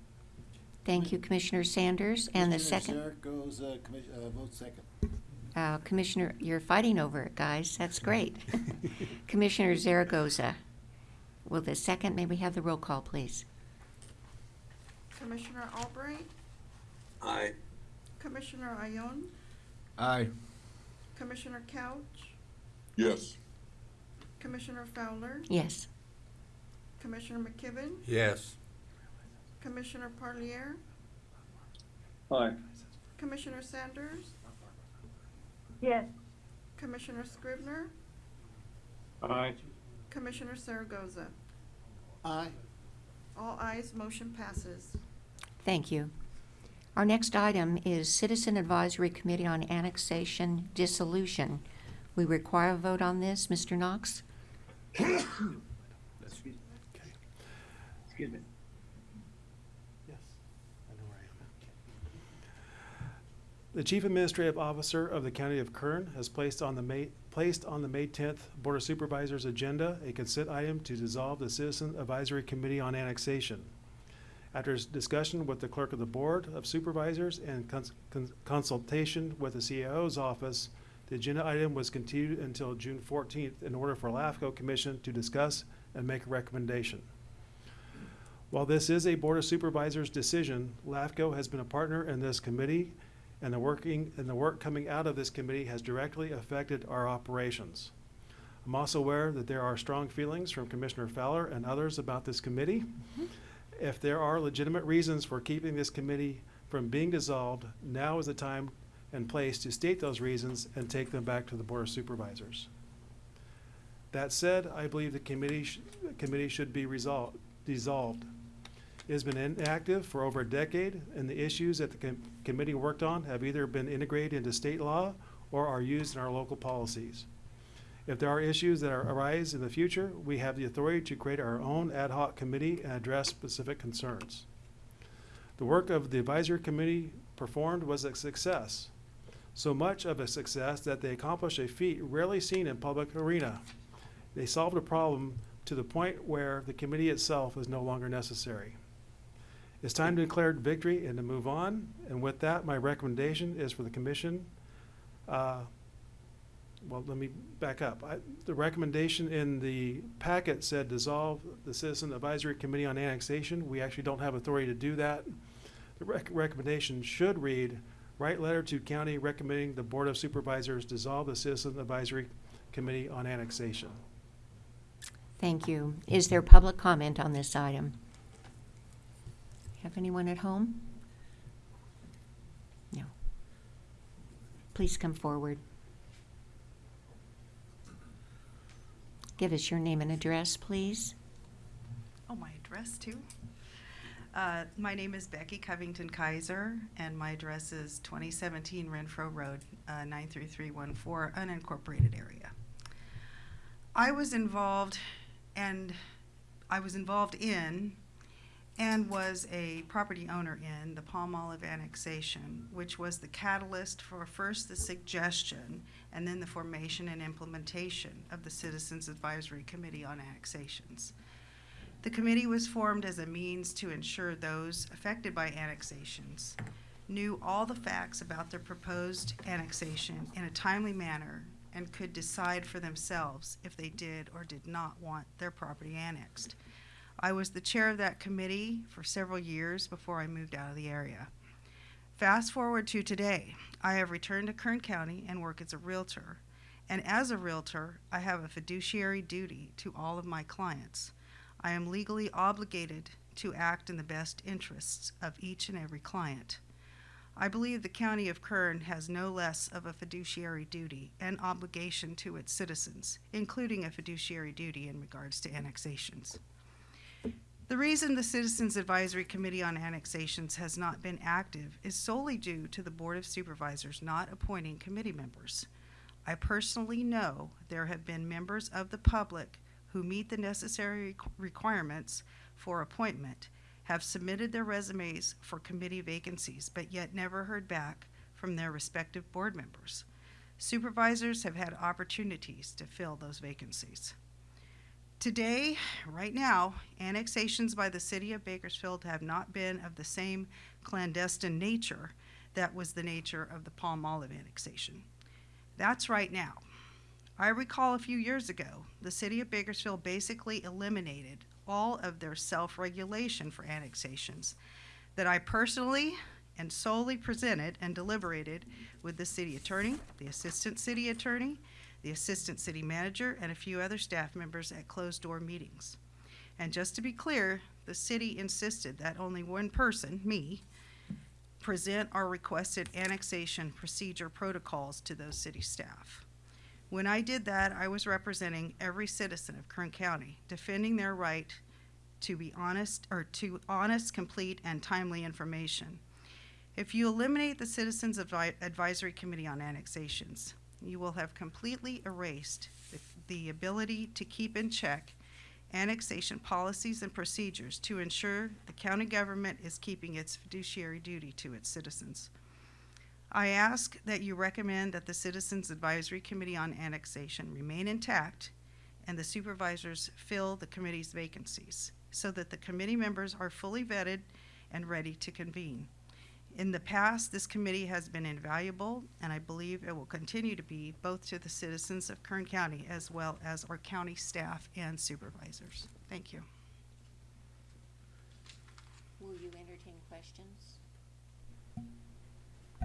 Thank you, Commissioner Sanders. And the Commissioner second, Zaragoza, commis- uh, vote second. uh, Commissioner, you're fighting over it, guys. That's great. (laughs) Commissioner Zaragoza. Will the second, may we have the roll call, please? Commissioner Albright, Aye. Commissioner Ayon, Aye. Commissioner Couch, yes, Commissioner Fowler, Yes. Commissioner McKibben, Yes. Commissioner Parlier, Aye. Commissioner Sanders, Yes. Commissioner Scrivener, Aye. Commissioner Zaragoza. Aye. All ayes, motion passes. Thank you. Our next item is Citizen Advisory Committee on Annexation Dissolution. We require a vote on this. Mr. Knox? (coughs) Excuse me. Yes, I know where I am. The Chief Administrative Officer of the County of Kern has placed on the ma- placed on the May tenth Board of Supervisors agenda a consent item to dissolve the Citizen Advisory Committee on Annexation. After discussion with the clerk of the Board of Supervisors and cons- cons- consultation with the CAO's office, the agenda item was continued until June fourteenth in order for LAFCO Commission to discuss and make a recommendation. While this is a Board of Supervisors decision, LAFCO has been a partner in this committee, and the working, and the work coming out of this committee has directly affected our operations. I'm also aware that there are strong feelings from Commissioner Fowler and others about this committee. Mm-hmm. If there are legitimate reasons for keeping this committee from being dissolved, now is the time and place to state those reasons and take them back to the Board of Supervisors. That said, I believe the committee, sh- committee should be resolved, dissolved. Has been inactive for over a decade, and the issues that the com- committee worked on have either been integrated into state law or are used in our local policies. If there are issues that are- arise in the future, we have the authority to create our own ad hoc committee and address specific concerns. The work of the advisory committee performed was a success. So much of a success that they accomplished a feat rarely seen in public arena. They solved a problem to the point where the committee itself is no longer necessary. It's time to declare victory and to move on, and with that, my recommendation is for the commission, uh, well, let me back up. I, the recommendation in the packet said dissolve the Citizen Advisory Committee on Annexation. We actually don't have authority to do that. The rec- recommendation should read, write letter to county recommending the Board of Supervisors dissolve the Citizen Advisory Committee on Annexation. Thank you. Is there public comment on this item? Have anyone at home? No. Please come forward. Give us your name and address, please. Oh, my address too? Uh, my name is Becky Covington Kaiser, and my address is 2017 Renfro Road, uh, 93314, unincorporated area. I was involved, and I was involved in, and was a property owner in the Palm Olive annexation, which was the catalyst for first the suggestion and then the formation and implementation of the Citizens Advisory Committee on Annexations. The committee was formed as a means to ensure those affected by annexations knew all the facts about their proposed annexation in a timely manner and could decide for themselves if they did or did not want their property annexed. I was the chair of that committee for several years before I moved out of the area. Fast forward to today, I have returned to Kern County and work as a realtor. And as a realtor, I have a fiduciary duty to all of my clients. I am legally obligated to act in the best interests of each and every client. I believe the County of Kern has no less of a fiduciary duty and obligation to its citizens, including a fiduciary duty in regards to annexations. The reason the Citizens Advisory Committee on Annexations has not been active is solely due to the Board of Supervisors not appointing committee members. I personally know there have been members of the public who meet the necessary requirements for appointment, have submitted their resumes for committee vacancies, but yet never heard back from their respective board members. Supervisors have had opportunities to fill those vacancies. Today, right now, annexations by the city of Bakersfield have not been of the same clandestine nature that was the nature of the Palm Olive annexation. That's right now. I recall a few years ago, the city of Bakersfield basically eliminated all of their self-regulation for annexations that I personally and solely presented and deliberated with the city attorney, the assistant city attorney, the assistant city manager, and a few other staff members at closed-door meetings. And just to be clear, the city insisted that only one person, me, present our requested annexation procedure protocols to those city staff. When I did that, I was representing every citizen of Kern County, defending their right to be honest, or to honest, complete, and timely information. If you eliminate the Citizens Advi- Advisory Committee on Annexations, you will have completely erased the, the ability to keep in check annexation policies and procedures to ensure the county government is keeping its fiduciary duty to its citizens. I ask that you recommend that the Citizens Advisory Committee on Annexation remain intact and the supervisors fill the committee's vacancies so that the committee members are fully vetted and ready to convene. In the past, this committee has been invaluable, and I believe it will continue to be both to the citizens of Kern County as well as our county staff and supervisors. Thank you. Will you entertain questions?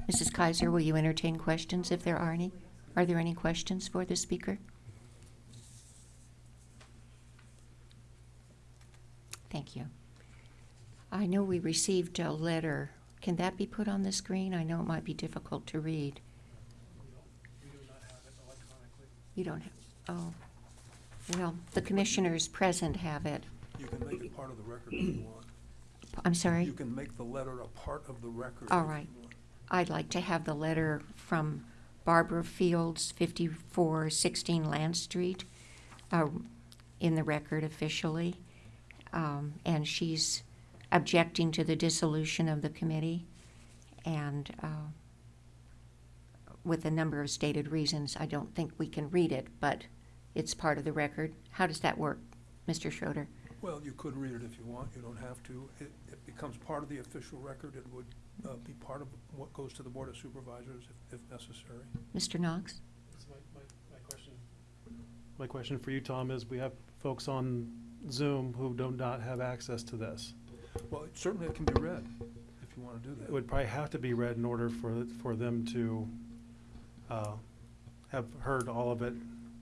Mrs. Kaiser, will you entertain questions if there are any? Are there any questions for the speaker? Thank you. I know we received a letter. Can that be put on the screen? I know it might be difficult to read. You don't have, oh. Well, the commissioners present have it. You can make it part of the record if you want. I'm sorry? You can make the letter a part of the record. All you right. want. I'd like to have the letter from Barbara Fields, 5416 Land Street, uh, in the record officially. Um, And she's objecting to the dissolution of the committee and uh, with a number of stated reasons. I don't think we can read it, but it's part of the record. How does that work, Mr. Schroeder? Well, you could read it if you want, you don't have to. It, it becomes part of the official record. It would uh, be part of what goes to the Board of Supervisors if, if necessary. Mr. Knox? My, my, my question. My question for you, Tom, is we have folks on Zoom who do not have access to this. Well, certainly it can be read if you want to do that. It would probably have to be read in order for, for them to, uh, have heard all of it.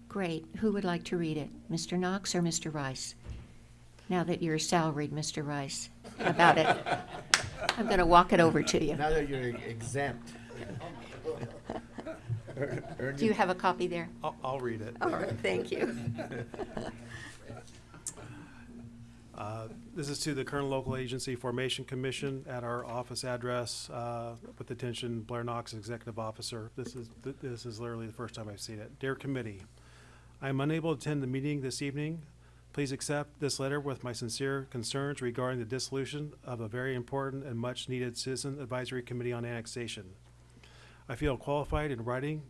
Great. Who would like to read it? Mr. Knox or Mr. Rice? Now that you're salaried, Mr. Rice, about it? I'm going to walk it over to you. Now that you're exempt. Earn- earn Do you have a copy there? I'll, I'll read it. All right, thank you. (laughs) Uh, This is to the Kern Local Agency Formation Commission at our office address, uh, with attention Blair Knox, Executive Officer. This is, th- this is literally the first time I've seen it. Dear Committee, I am unable to attend the meeting this evening. Please accept this letter with my sincere concerns regarding the dissolution of a very important and much-needed Citizen Advisory Committee on Annexation. I feel qualified in writing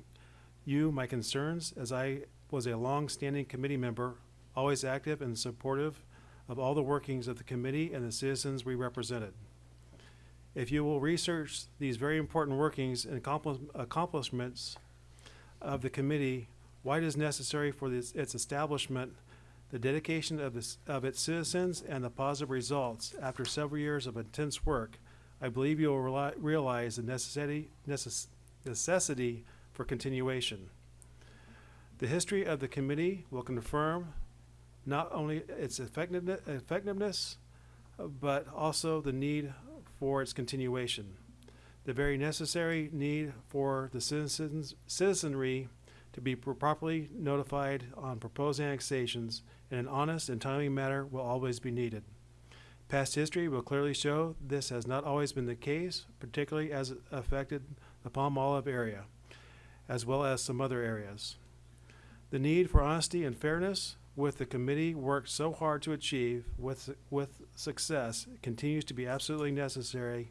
you my concerns as I was a long-standing committee member, always active and supportive of all the workings of the committee and the citizens we represented. If you will research these very important workings and accomplishments of the committee, why it is necessary for this, its establishment, the dedication of this, of its citizens, and the positive results after several years of intense work, I believe you will realize the necessity, necess- necessity for continuation. The history of the committee will confirm not only its effectiveness, but also the need for its continuation. The very necessary need for the citizens, citizenry to be properly notified on proposed annexations in an honest and timely manner will always be needed. Past history will clearly show this has not always been the case, particularly as it affected the Palm Olive area, as well as some other areas. The need for honesty and fairness with the committee worked so hard to achieve with, with success continues to be absolutely necessary,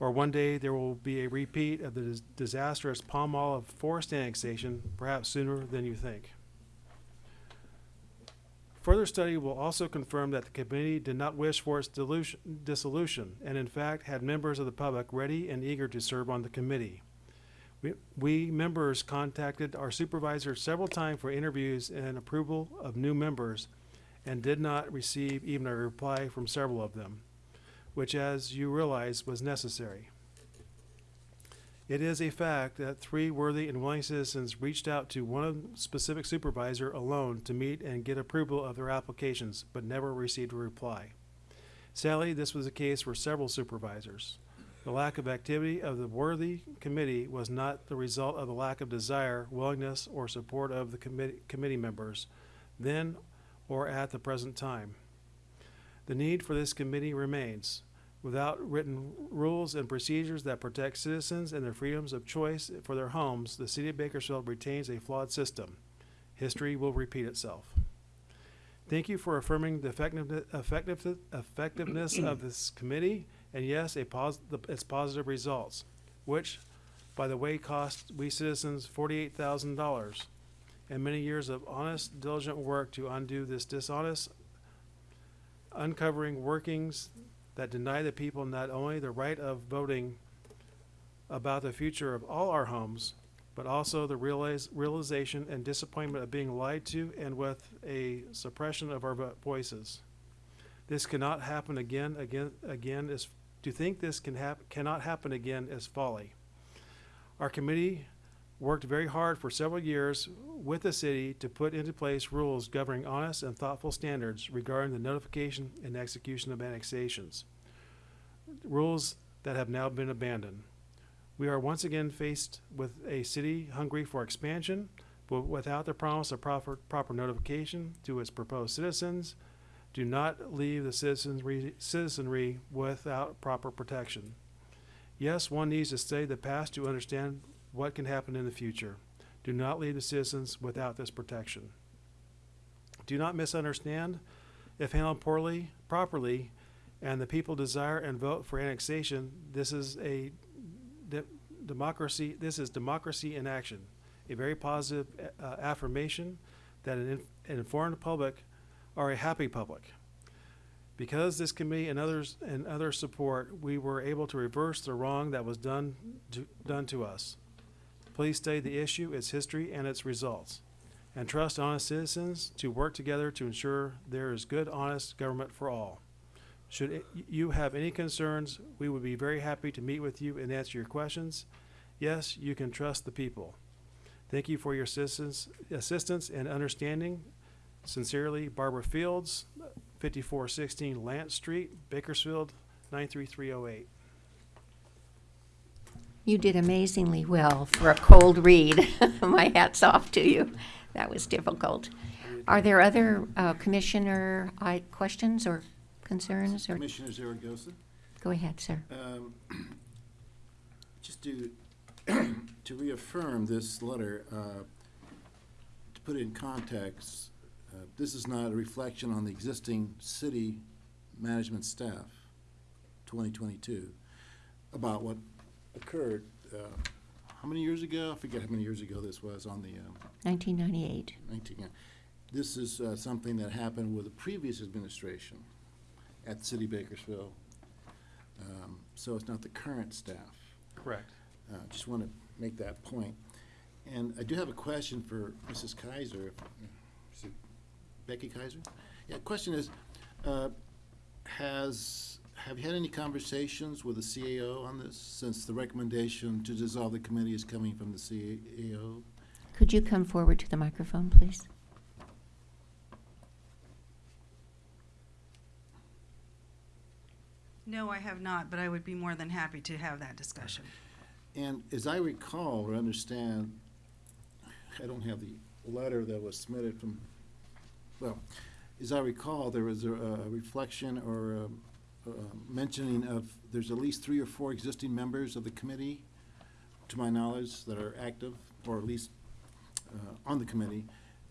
or one day there will be a repeat of the dis- disastrous Palm Olive forest annexation, perhaps sooner than you think. Further study will also confirm that the committee did not wish for its dilution, dissolution, and in fact had members of the public ready and eager to serve on the committee. We, we members contacted our supervisor several times for interviews and approval of new members and did not receive even a reply from several of them, which as you realize was necessary. It is a fact that three worthy and willing citizens reached out to one specific supervisor alone to meet and get approval of their applications, but never received a reply. Sadly, this was the case for several supervisors. The lack of activity of the worthy committee was not the result of the lack of desire, willingness, or support of the committee, committee members, then or at the present time. The need for this committee remains. Without written rules and procedures that protect citizens and their freedoms of choice for their homes, the city of Bakersfield retains a flawed system. History will repeat itself. Thank you for affirming the effectiveness, effectiveness of this committee and yes, a pos- the, its positive results, which by the way, cost we citizens forty-eight thousand dollars and many years of honest, diligent work to undo this dishonest, uncovering workings that deny the people not only the right of voting about the future of all our homes, but also the realization and disappointment of being lied to and with a suppression of our vo- voices. This cannot happen again, again, again is, to think this can hap, cannot happen again is folly. Our committee worked very hard for several years with the city to put into place rules governing honest and thoughtful standards regarding the notification and execution of annexations. Rules that have now been abandoned. We are once again faced with a city hungry for expansion, but without the promise of proper, proper notification to its proposed citizens. Do not leave the citizenry, citizenry without proper protection. Yes, one needs to study the past to understand what can happen in the future. Do not leave the citizens without this protection. Do not misunderstand. If handled poorly, properly, and the people desire and vote for annexation, this is a de- democracy. This is democracy in action. A very positive uh, affirmation that an, an informed public are a happy public. Because this committee and others and other support, we were able to reverse the wrong that was done to, done to us. Please study the issue, its history, and its results, and trust honest citizens to work together to ensure there is good, honest government for all. Should it- you have any concerns, we would be very happy to meet with you and answer your questions. Yes, you can trust the people. Thank you for your assistance, assistance and understanding. Sincerely, Barbara Fields, fifty-four sixteen Lance Street, Bakersfield, nine three three oh eight. You did amazingly well for a cold read. (laughs) My hat's off to you. That was difficult. Are there other uh, commissioner I, questions or concerns? or Commissioner Zaragoza? Go ahead, sir. Um, (clears throat) Just to, (clears throat) to reaffirm this letter, uh, to put it in context, uh, this is not a reflection on the existing city management staff, 2022, about what occurred, uh, how many years ago? I forget how many years ago this was on the um, 1998. 19, yeah. This is uh, something that happened with the previous administration at City Bakersfield. Um, So it's not the current staff. Correct. Uh, Just want to make that point. And I do have a question for Mrs. Kaiser. Is it Becky Kaiser? Yeah, question is, uh, has, have you had any conversations with the CAO on this, since the recommendation to dissolve the committee is coming from the CAO? Could you come forward to the microphone, please? No, I have not, but I would be more than happy to have that discussion. And as I recall or understand, I don't have the letter that was submitted from, well, as I recall, there was a, a reflection or a, a mentioning of, there's at least three or four existing members of the committee, to my knowledge, that are active, or at least, uh, on the committee.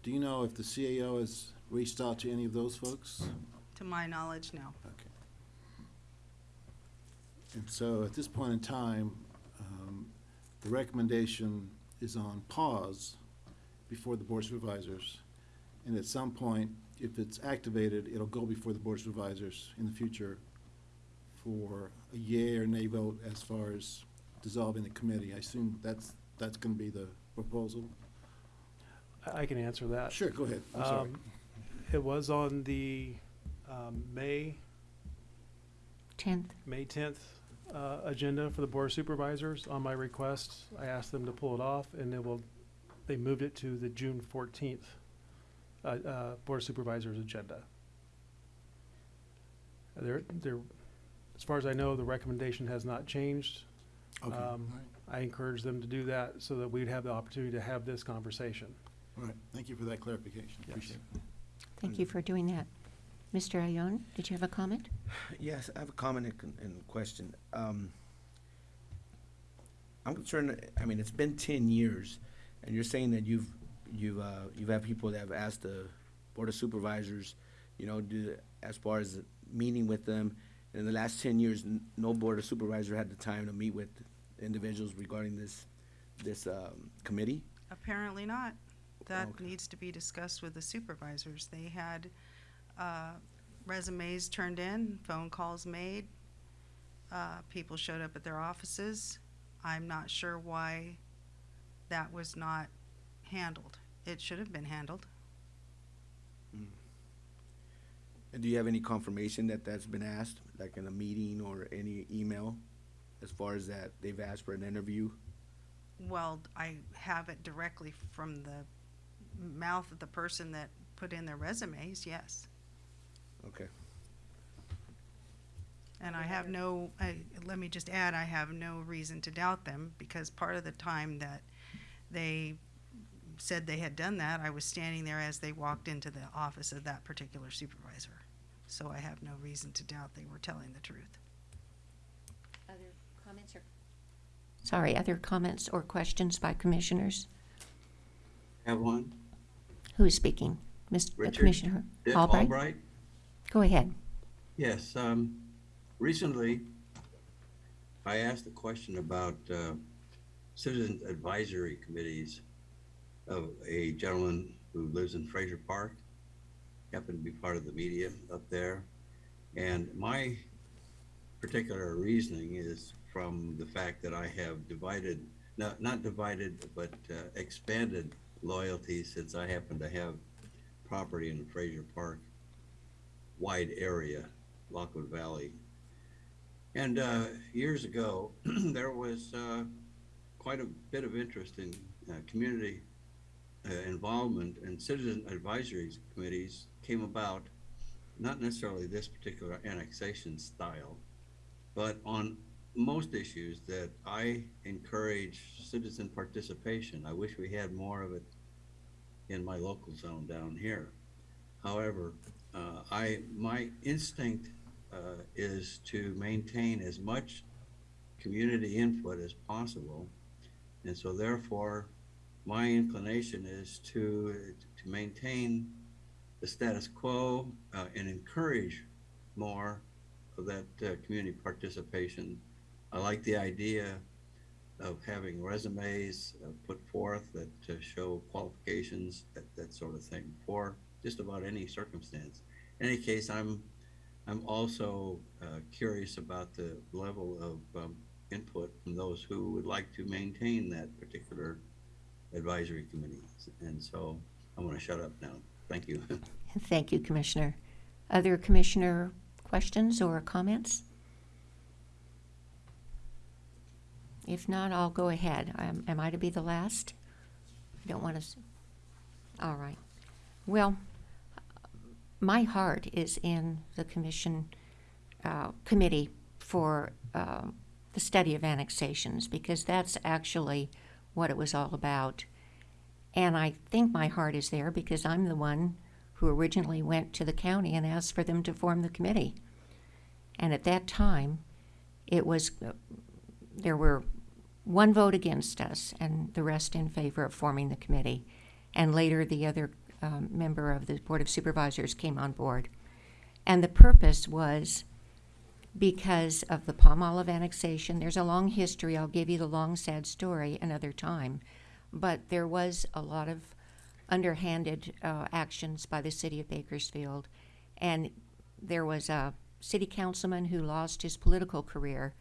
Do you know if the CAO has reached out to any of those folks? To my knowledge, no. Okay. And so at this point in time, um, the recommendation is on pause before the Board of Supervisors. And at some point, if it's activated, it'll go before the Board of Supervisors in the future for a yea or nay vote as far as dissolving the committee. I assume that's, that's gonna be the proposal? I, I can answer that. Sure, go ahead, I'm sorry. Um, It was on the, um, May, 10th. May tenth, uh, agenda for the Board of Supervisors. On my request, I asked them to pull it off, and they will, they moved it to the June fourteenth, uh, uh, Board of Supervisors agenda. There, there, as far as I know, the recommendation has not changed. Okay, Um, right, I encourage them to do that so that we'd have the opportunity to have this conversation. all right. Thank you for that clarification. Yes. Appreciate it. Thank you for doing that. Mr. Ayon, did you have a comment? Yes, I have a comment and, con- and question. Um, I'm concerned, I mean, it's been ten years, and you're saying that you've, you've, uh, you've had people that have asked the Board of Supervisors, you know, do, as far as meeting with them, in the last ten years, n- no Board of Supervisor had the time to meet with individuals regarding this this, um, committee? Apparently not. That Okay. needs to be discussed with the supervisors. They had, uh, resumes turned in, phone calls made. Uh, people showed up at their offices. I'm not sure why that was not handled. It should have been handled. Hmm. And do you have any confirmation that that's been asked, like in a meeting or any email? As far as that, they've asked for an interview? Well, I have it directly from the mouth of the person that put in their resumes, yes. Okay. And I have no, I, let me just add, I have no reason to doubt them, because part of the time that they said they had done that, I was standing there as they walked into the office of that particular supervisor. So I have no reason to doubt they were telling the truth. Other comments or? Sorry, other comments or questions by commissioners? Have one? Who is speaking? Mr. Richard Commissioner Dick Albright? Albright? Go ahead. Yes, um, recently, I asked a question about, uh, citizen advisory committees of a gentleman who lives in Frazier Park, happened to be part of the media up there. And my particular reasoning is from the fact that I have divided, not, not divided, but uh, expanded loyalty since I happen to have property in the Frazier Park wide area, Lockwood Valley. And uh, years ago, (clears throat) there was uh, quite a bit of interest in uh, community involvement and citizen advisory committees came about, not necessarily this particular annexation style, but on most issues that I encourage citizen participation. I wish we had more of it in my local zone down here. However, uh, I my instinct uh, is to maintain as much community input as possible, and so therefore, my inclination is to to maintain the status quo uh, and encourage more of that uh, community participation. I like the idea of having resumes uh, put forth that uh, show qualifications, that, that sort of thing, for just about any circumstance. In any case, I'm I'm also uh, curious about the level of um, input from those who would like to maintain that particular advisory committee. And so I'm going to shut up now. Thank you. (laughs) Thank you, Commissioner. Other commissioner questions or comments? If not, I'll go ahead. Am am I to be the last? I don't want to, all right. Well, my heart is in the commission, uh, committee for, um, the study of annexations, because that's actually what it was all about. And I think my heart is there because I'm the one who originally went to the county and asked for them to form the committee. And at that time, it was, there were one vote against us and the rest in favor of forming the committee. And later, the other um, member of the Board of Supervisors came on board. And the purpose was because of the Palm Olive annexation. There's a long history. I'll give you the long, sad story another time. But there was a lot of underhanded uh, actions by the city of Bakersfield. And there was a city councilman who lost his political career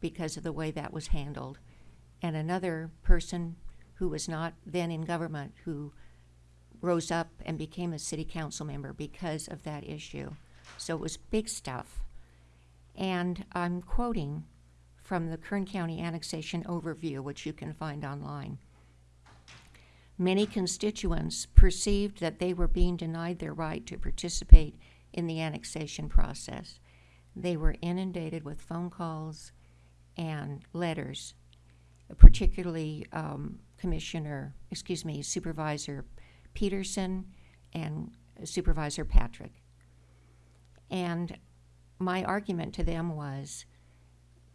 because of the way that was handled. And another person who was not then in government who rose up and became a city council member because of that issue. So it was big stuff. And I'm quoting from the Kern County Annexation Overview, which you can find online. Many constituents perceived that they were being denied their right to participate in the annexation process. They were inundated with phone calls and letters, particularly um, Commissioner, excuse me, Supervisor Peterson and Supervisor Patrick. And my argument to them was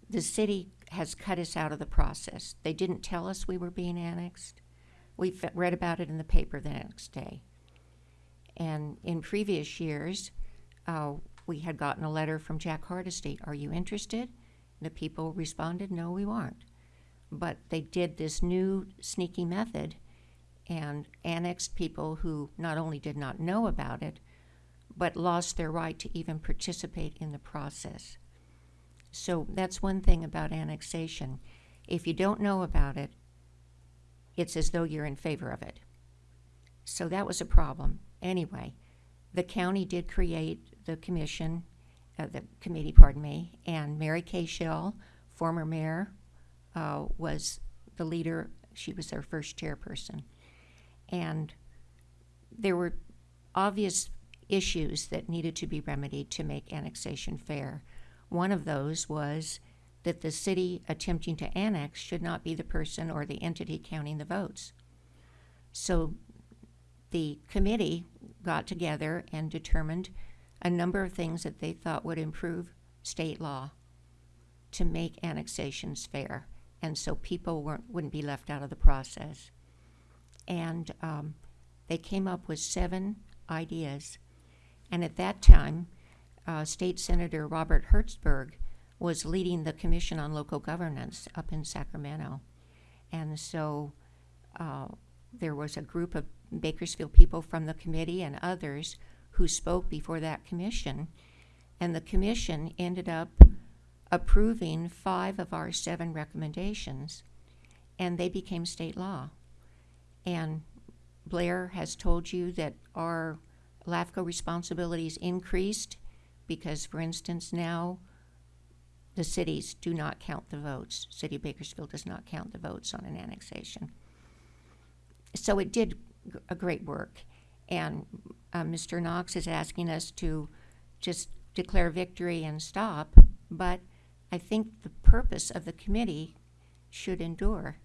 the city has cut us out of the process. They didn't tell us we were being annexed. We read about it in the paper the next day. And in previous years, uh, we had gotten a letter from Jack Hardesty Are you interested? The people responded, No, we aren't. but they did this new sneaky method and annexed people who not only did not know about it, but lost their right to even participate in the process. So that's one thing about annexation. If you don't know about it, it's as though you're in favor of it. So that was a problem. Anyway, the county did create the commission, uh, the committee, pardon me, and Mary Kay Shell, former mayor, uh, was the leader. She was their first chairperson. And there were obvious issues that needed to be remedied to make annexation fair. One of those was that the city attempting to annex should not be the person or the entity counting the votes. So the committee got together and determined a number of things that they thought would improve state law to make annexations fair, and so people weren't, wouldn't be left out of the process. And um, they came up with seven ideas. And at that time, uh, State Senator Robert Hertzberg was leading the Commission on Local Governance up in Sacramento. And so uh, there was a group of Bakersfield people from the committee and others who spoke before that commission. And the commission ended up approving five of our seven recommendations, and they became state law. And Blair has told you that our LAFCO responsibilities increased because, for instance, now the cities do not count the votes. City of Bakersfield does not count the votes on an annexation. So it did a great work. And uh, Mr. Knox is asking us to just declare victory and stop, but I think the purpose of the committee should endure.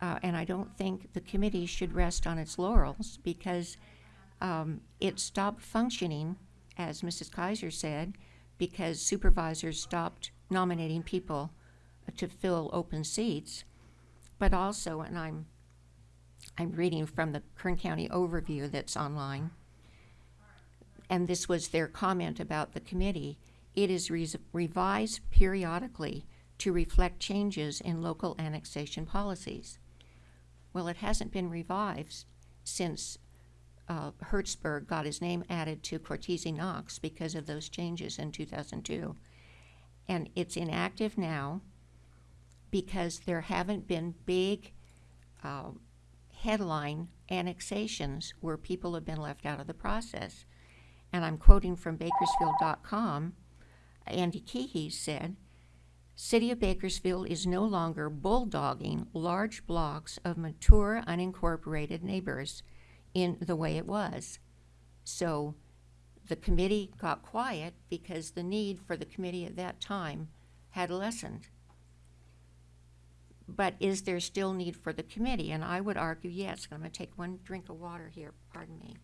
Uh, and I don't think the committee should rest on its laurels because um, it stopped functioning, as Mrs. Kaiser said, because supervisors stopped nominating people to fill open seats. But also, and I'm I'm reading from the Kern County overview that's online, and this was their comment about the committee. It is revised periodically to reflect changes in local annexation policies. Well, it hasn't been revised since uh, Hertzberg got his name added to Cortese Knox because of those changes in 2002. And it's inactive now because there haven't been big uh, headline annexations where people have been left out of the process. And I'm quoting from Bakersfield.com. Andy Keehee said, City of Bakersfield is no longer bulldogging large blocks of mature unincorporated neighbors in the way it was. So the committee got quiet because the need for the committee at that time had lessened. But is there still need for the committee? And I would argue yes. I'm going to take one drink of water here. Pardon me.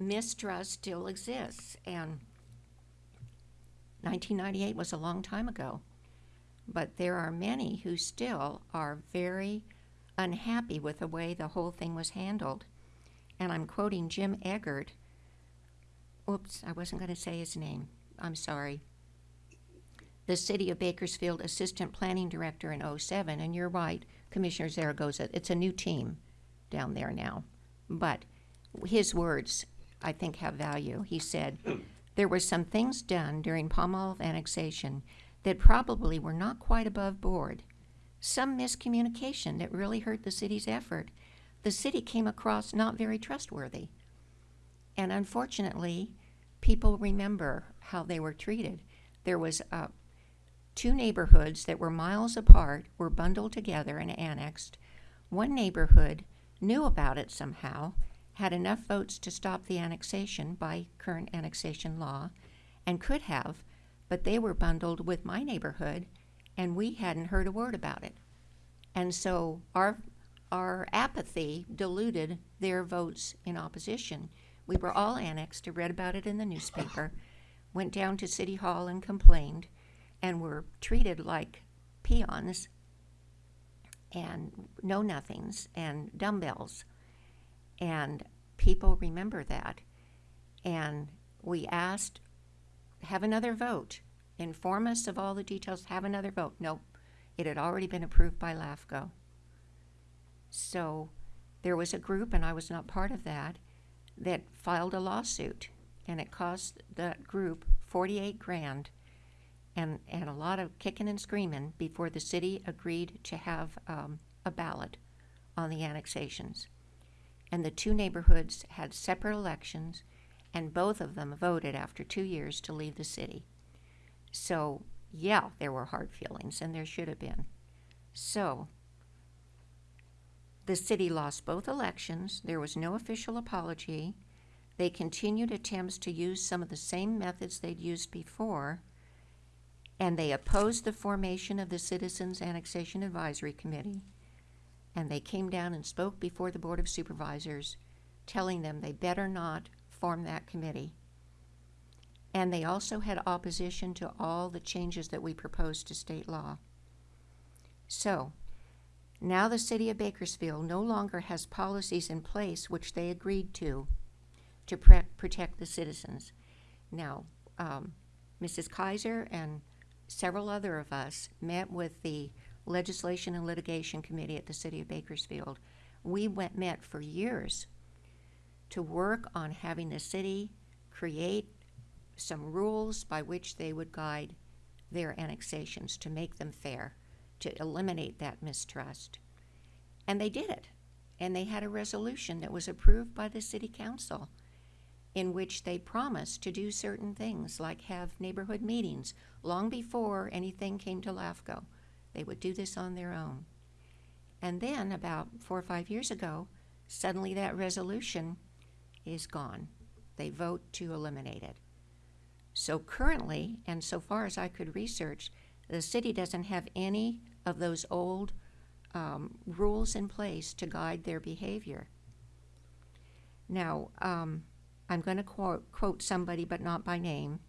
Mistrust still exists, and 1998 was a long time ago. But there are many who still are very unhappy with the way the whole thing was handled. And I'm quoting Jim Eggert. Oops, I wasn't going to say his name. I'm sorry. The City of Bakersfield Assistant Planning Director in 07, and you're right, Commissioner Zaragoza, it's a new team down there now. But his words, I think, have value. He said, There were some things done during Palmolive annexation that probably were not quite above board. Some miscommunication that really hurt the city's effort. The city came across not very trustworthy. And unfortunately, people remember how they were treated. There was uh, two neighborhoods that were miles apart were bundled together and annexed. One neighborhood knew about it somehow, had enough votes to stop the annexation by current annexation law, and could have, but they were bundled with my neighborhood, and we hadn't heard a word about it. And so our our apathy diluted their votes in opposition. We were all annexed, I read about it in the newspaper, (laughs) went down to City Hall and complained, and were treated like peons and know nothings and dumbbells. And people remember that. And we asked, have another vote. Inform us of all the details, have another vote. Nope, it had already been approved by LAFCO. So there was a group, and I was not part of that, that filed a lawsuit, and it cost that group forty-eight grand and, and a lot of kicking and screaming before the city agreed to have um, a ballot on the annexations. And the two neighborhoods had separate elections, and both of them voted after two years to leave the city. So, yeah, there were hard feelings, and there should have been. So, the city lost both elections. There was no official apology. They continued attempts to use some of the same methods they'd used before, and they opposed the formation of the Citizens Annexation Advisory Committee. And they came down and spoke before the Board of Supervisors, telling them they better not form that committee. And they also had opposition to all the changes that we proposed to state law. So, now the city of Bakersfield no longer has policies in place which they agreed to to protect the citizens. Now, um, Mrs. Kaiser and several other of us met with the Legislation and Litigation Committee at the City of Bakersfield. We went, met for years to work on having the city create some rules by which they would guide their annexations to make them fair, to eliminate that mistrust. And they did it. And they had a resolution that was approved by the city council in which they promised to do certain things, like have neighborhood meetings long before anything came to LAFCO. They would do this on their own. And then, about four or five years ago, suddenly that resolution is gone. They vote to eliminate it. So currently, and so far as I could research, the city doesn't have any of those old um, rules in place to guide their behavior. Now, um, I'm going to quote, quote somebody, but not by name,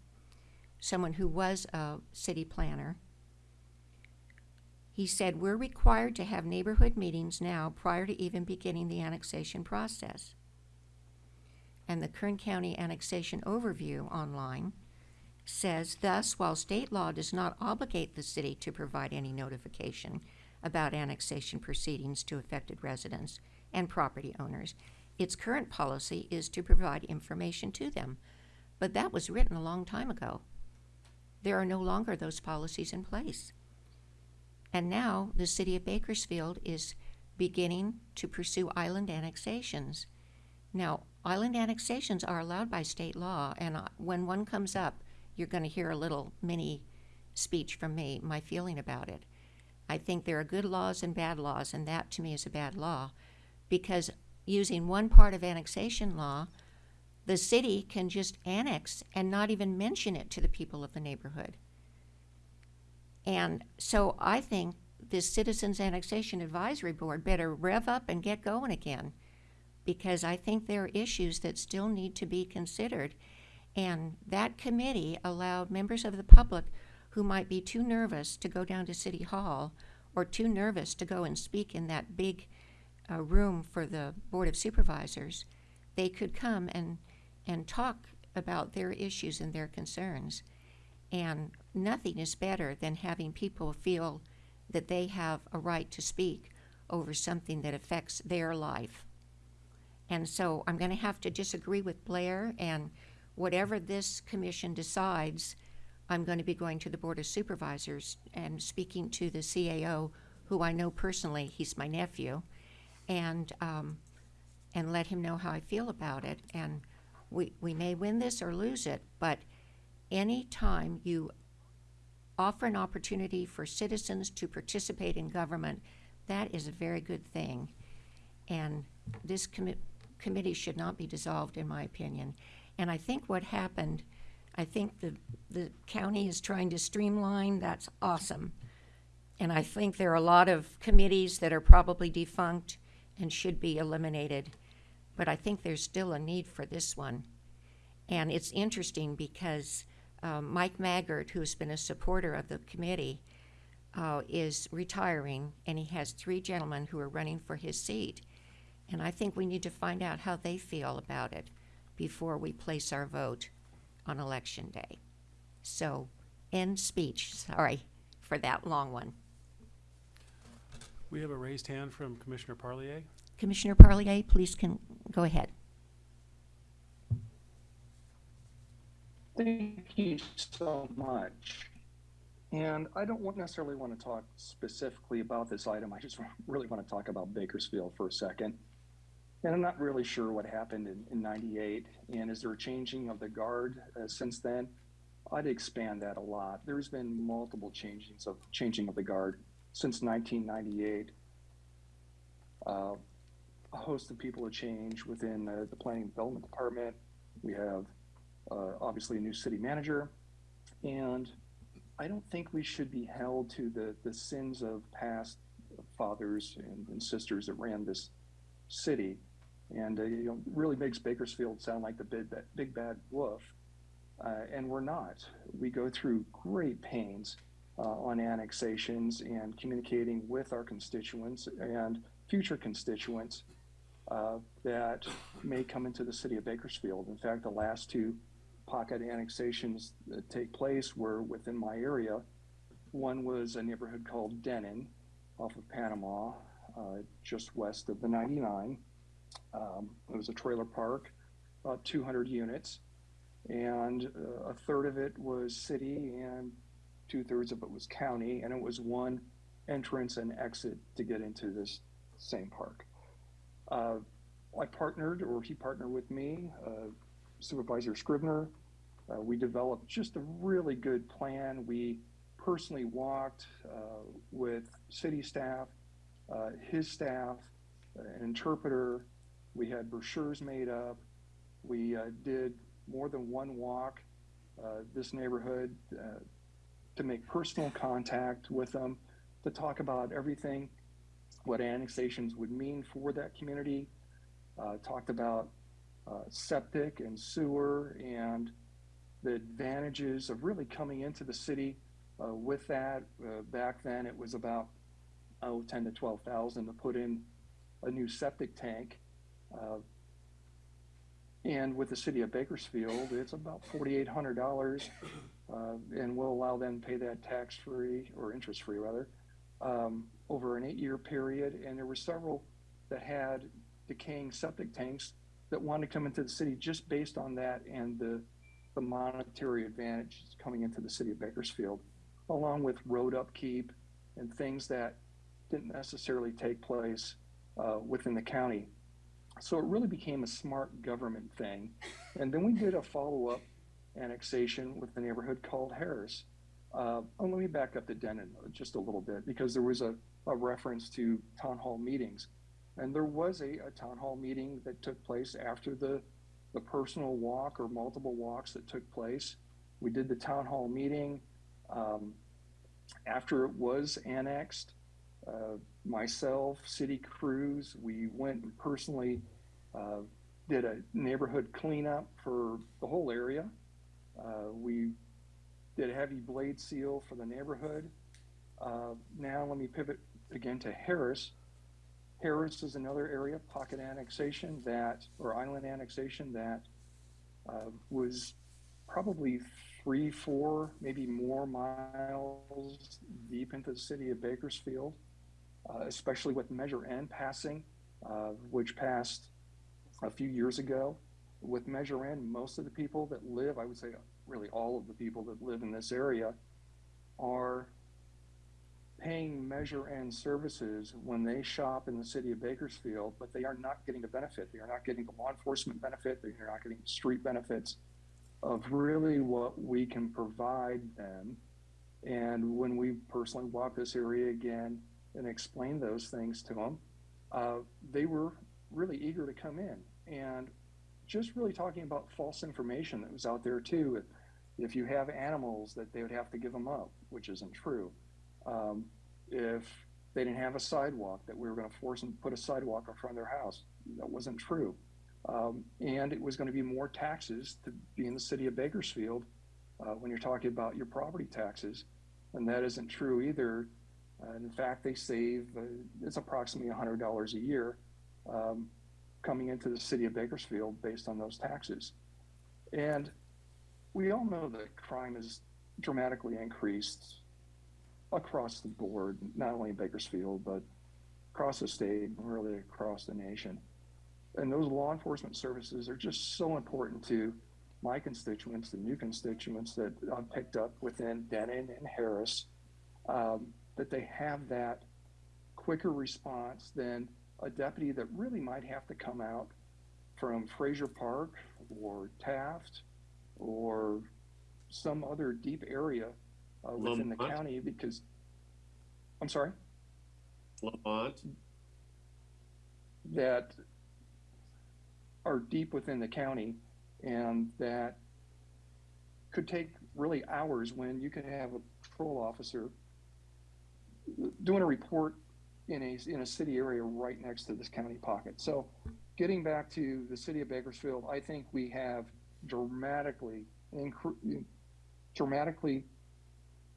someone who was a city planner. He said, We're required to have neighborhood meetings now prior to even beginning the annexation process. And the Kern County Annexation Overview online says, Thus, while state law does not obligate the city to provide any notification about annexation proceedings to affected residents and property owners, its current policy is to provide information to them. But that was written a long time ago. There are no longer those policies in place. And now the city of Bakersfield is beginning to pursue island annexations. Now, island annexations are allowed by state law, and uh, when one comes up, you're going to hear a little mini speech from me, my feeling about it. I think there are good laws and bad laws, and that to me is a bad law because using one part of annexation law, the city can just annex and not even mention it to the people of the neighborhood. And so I think this Citizens Annexation Advisory Board better rev up and get going again because I think there are issues that still need to be considered. And that committee allowed members of the public who might be too nervous to go down to City Hall or too nervous to go and speak in that big uh, room for the Board of Supervisors, they could come and, and talk about their issues and their concerns. And nothing is better than having people feel that they have a right to speak over something that affects their life. And so I'm going to have to disagree with Blair, and whatever this commission decides, I'm going to be going to the Board of Supervisors and speaking to the CAO, who I know personally, he's my nephew, and, um, and let him know how I feel about it. And we, we may win this or lose it, but any time you offer an opportunity for citizens to participate in government, that is a very good thing. And this commi- committee should not be dissolved, in my opinion. And I think what happened, I think the, the county is trying to streamline, that's awesome. And I think there are a lot of committees that are probably defunct and should be eliminated. But I think there's still a need for this one. And it's interesting because um, Mike Maggard, who's been a supporter of the committee, uh, is retiring, and he has three gentlemen who are running for his seat. And I think we need to find out how they feel about it before we place our vote on election day. So end speech, sorry for that long one. We have a raised hand from Commissioner Parlier. Commissioner Parlier, please can, go ahead. Thank you so much. And I don't want- necessarily want to talk specifically about this item. I just (laughs) really want to talk about Bakersfield for a second. And I'm not really sure what happened in, in 98. And is there a changing of the guard uh, since then? I'd expand that a lot. There's been multiple changings of changing of the guard since 1998. Uh, a host of people have changed within uh, the planning and development department. We have uh, obviously a new city manager, and I don't think we should be held to the the sins of past fathers and, and sisters that ran this city, and uh, you know really makes Bakersfield sound like the big big bad wolf, uh, and we're not. We go through great pains uh, on annexations and communicating with our constituents and future constituents uh, that may come into the city of Bakersfield. In fact, the last two pocket annexations that take place were within my area. One was a neighborhood called Denon off of Panama, uh, just west of the 99. Um, it was a trailer park, about 200 units, and uh, a third of it was city and two thirds of it was county, and it was one entrance and exit to get into this same park. Uh, I partnered, or he partnered with me, uh, Supervisor Scrivener. Uh, we developed just a really good plan. We personally walked uh, with city staff, uh, his staff, an interpreter. We had brochures made up. We uh, did more than one walk uh, this neighborhood uh, to make personal contact with them, to talk about everything, what annexations would mean for that community. Uh, talked about uh, septic and sewer and the advantages of really coming into the city uh, with that. Back then, it was about oh, 10 to 12,000 to put in a new septic tank. Uh, and with the city of Bakersfield, it's about $4,800, uh, and we'll allow them to pay that tax-free or interest-free rather um, over an eight-year period. And there were several that had decaying septic tanks that wanted to come into the city just based on that and the, the monetary advantage coming into the city of Bakersfield, along with road upkeep and things that didn't necessarily take place uh, within the county. So it really became a smart government thing. And then we did a follow up annexation with the neighborhood called Harris. Uh, oh, let me back up to Denon just a little bit because there was a, a reference to town hall meetings. And there was a, a town hall meeting that took place after the, the personal walk or multiple walks that took place. We did the town hall meeting. Um, after it was annexed, uh, myself, city crews, we went and personally uh, did a neighborhood cleanup for the whole area. Uh, we did a heavy blade seal for the neighborhood. Uh, now let me pivot again to Harris. Harris is another area, pocket annexation that, or island annexation that uh, was probably three, four, maybe more miles deep into the city of Bakersfield, uh, especially with Measure N passing, uh, which passed a few years ago. With Measure N, most of the people that live, I would say really all of the people that live in this area, are paying Measure N services when they shop in the city of Bakersfield, but they are not getting the benefit. They are not getting the law enforcement benefit. They are not getting the street benefits of really what we can provide them. And when we personally walk this area again and explain those things to them, uh, they were really eager to come in. And just really talking about false information that was out there too. If you have animals, that they would have to give them up, which isn't true. Um, if they didn't have a sidewalk, that we were going to force them to put a sidewalk in front of their house, that wasn't true. Um, and it was going to be more taxes to be in the city of Bakersfield uh, when you're talking about your property taxes, and that isn't true either. Uh, in fact, they save uh, it's approximately $100 a year um, coming into the city of Bakersfield based on those taxes. And we all know that crime is dramatically increased across the board, not only in Bakersfield, but across the state and really across the nation. And those law enforcement services are just so important to my constituents, the new constituents that I've picked up within Denon and Harris, um, that they have that quicker response than a deputy that really might have to come out from Frazier Park or Taft or some other deep area uh, within the county because, I'm sorry? Lamont, that are deep within the county and that could take really hours when you could have a patrol officer doing a report in a, in a city area right next to this county pocket. So getting back to the city of Bakersfield, I think we have dramatically, dramatically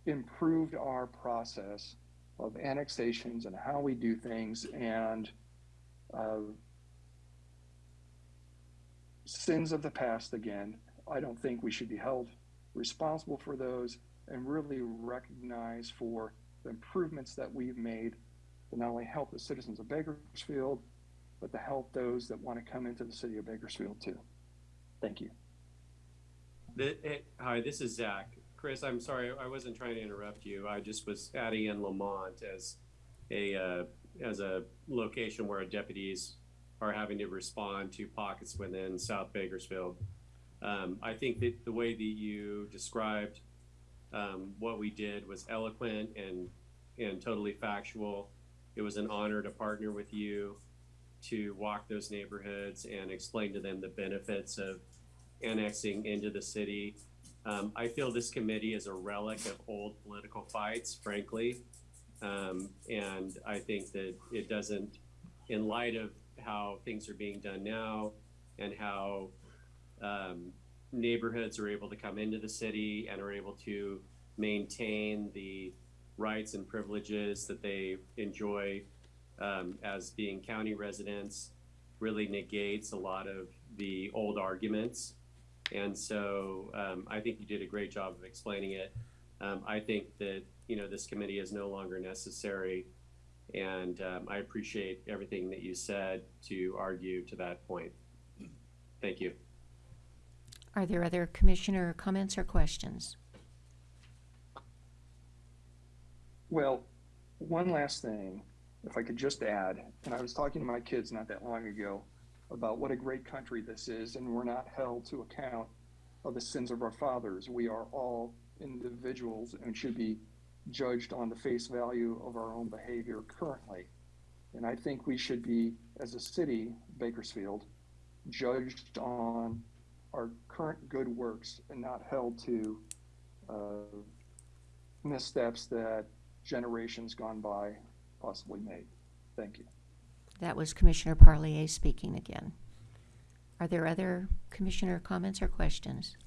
improved our process of annexations and how we do things and uh, sins of the past again. I don't think we should be held responsible for those and really recognize for the improvements that we've made to not only help the citizens of Bakersfield, but to help those that want to come into the city of Bakersfield too. Thank you. the, eh, hi, this is Zach. Chris, I'm sorry, I wasn't trying to interrupt you. I just was adding in Lamont as a, uh, as a location where deputies are having to respond to pockets within South Bakersfield. Um, I think that the way that you described, um, what we did was eloquent and, and totally factual. It was an honor to partner with you to walk those neighborhoods and explain to them the benefits of annexing into the city. Um, I feel this committee is a relic of old political fights, frankly. Um, and I think that it doesn't, in light of how things are being done now and how um, neighborhoods are able to come into the city and are able to maintain the rights and privileges that they enjoy um, as being county residents really negates a lot of the old arguments. And so um, I think you did a great job of explaining it. Um, I think that, you know, this committee is no longer necessary. And um, I appreciate everything that you said to argue to that point. Thank you. Are there other commissioner comments or questions? Well, one last thing, if I could just add, and I was talking to my kids not that long ago about what a great country this is, and we're not held to account of the sins of our fathers. We are all individuals and should be judged on the face value of our own behavior currently. And I think we should be, as a city, Bakersfield, judged on our current good works and not held to uh, missteps that generations gone by possibly made. Thank you. That was Commissioner Parlier speaking again. Are there other commissioner comments or questions?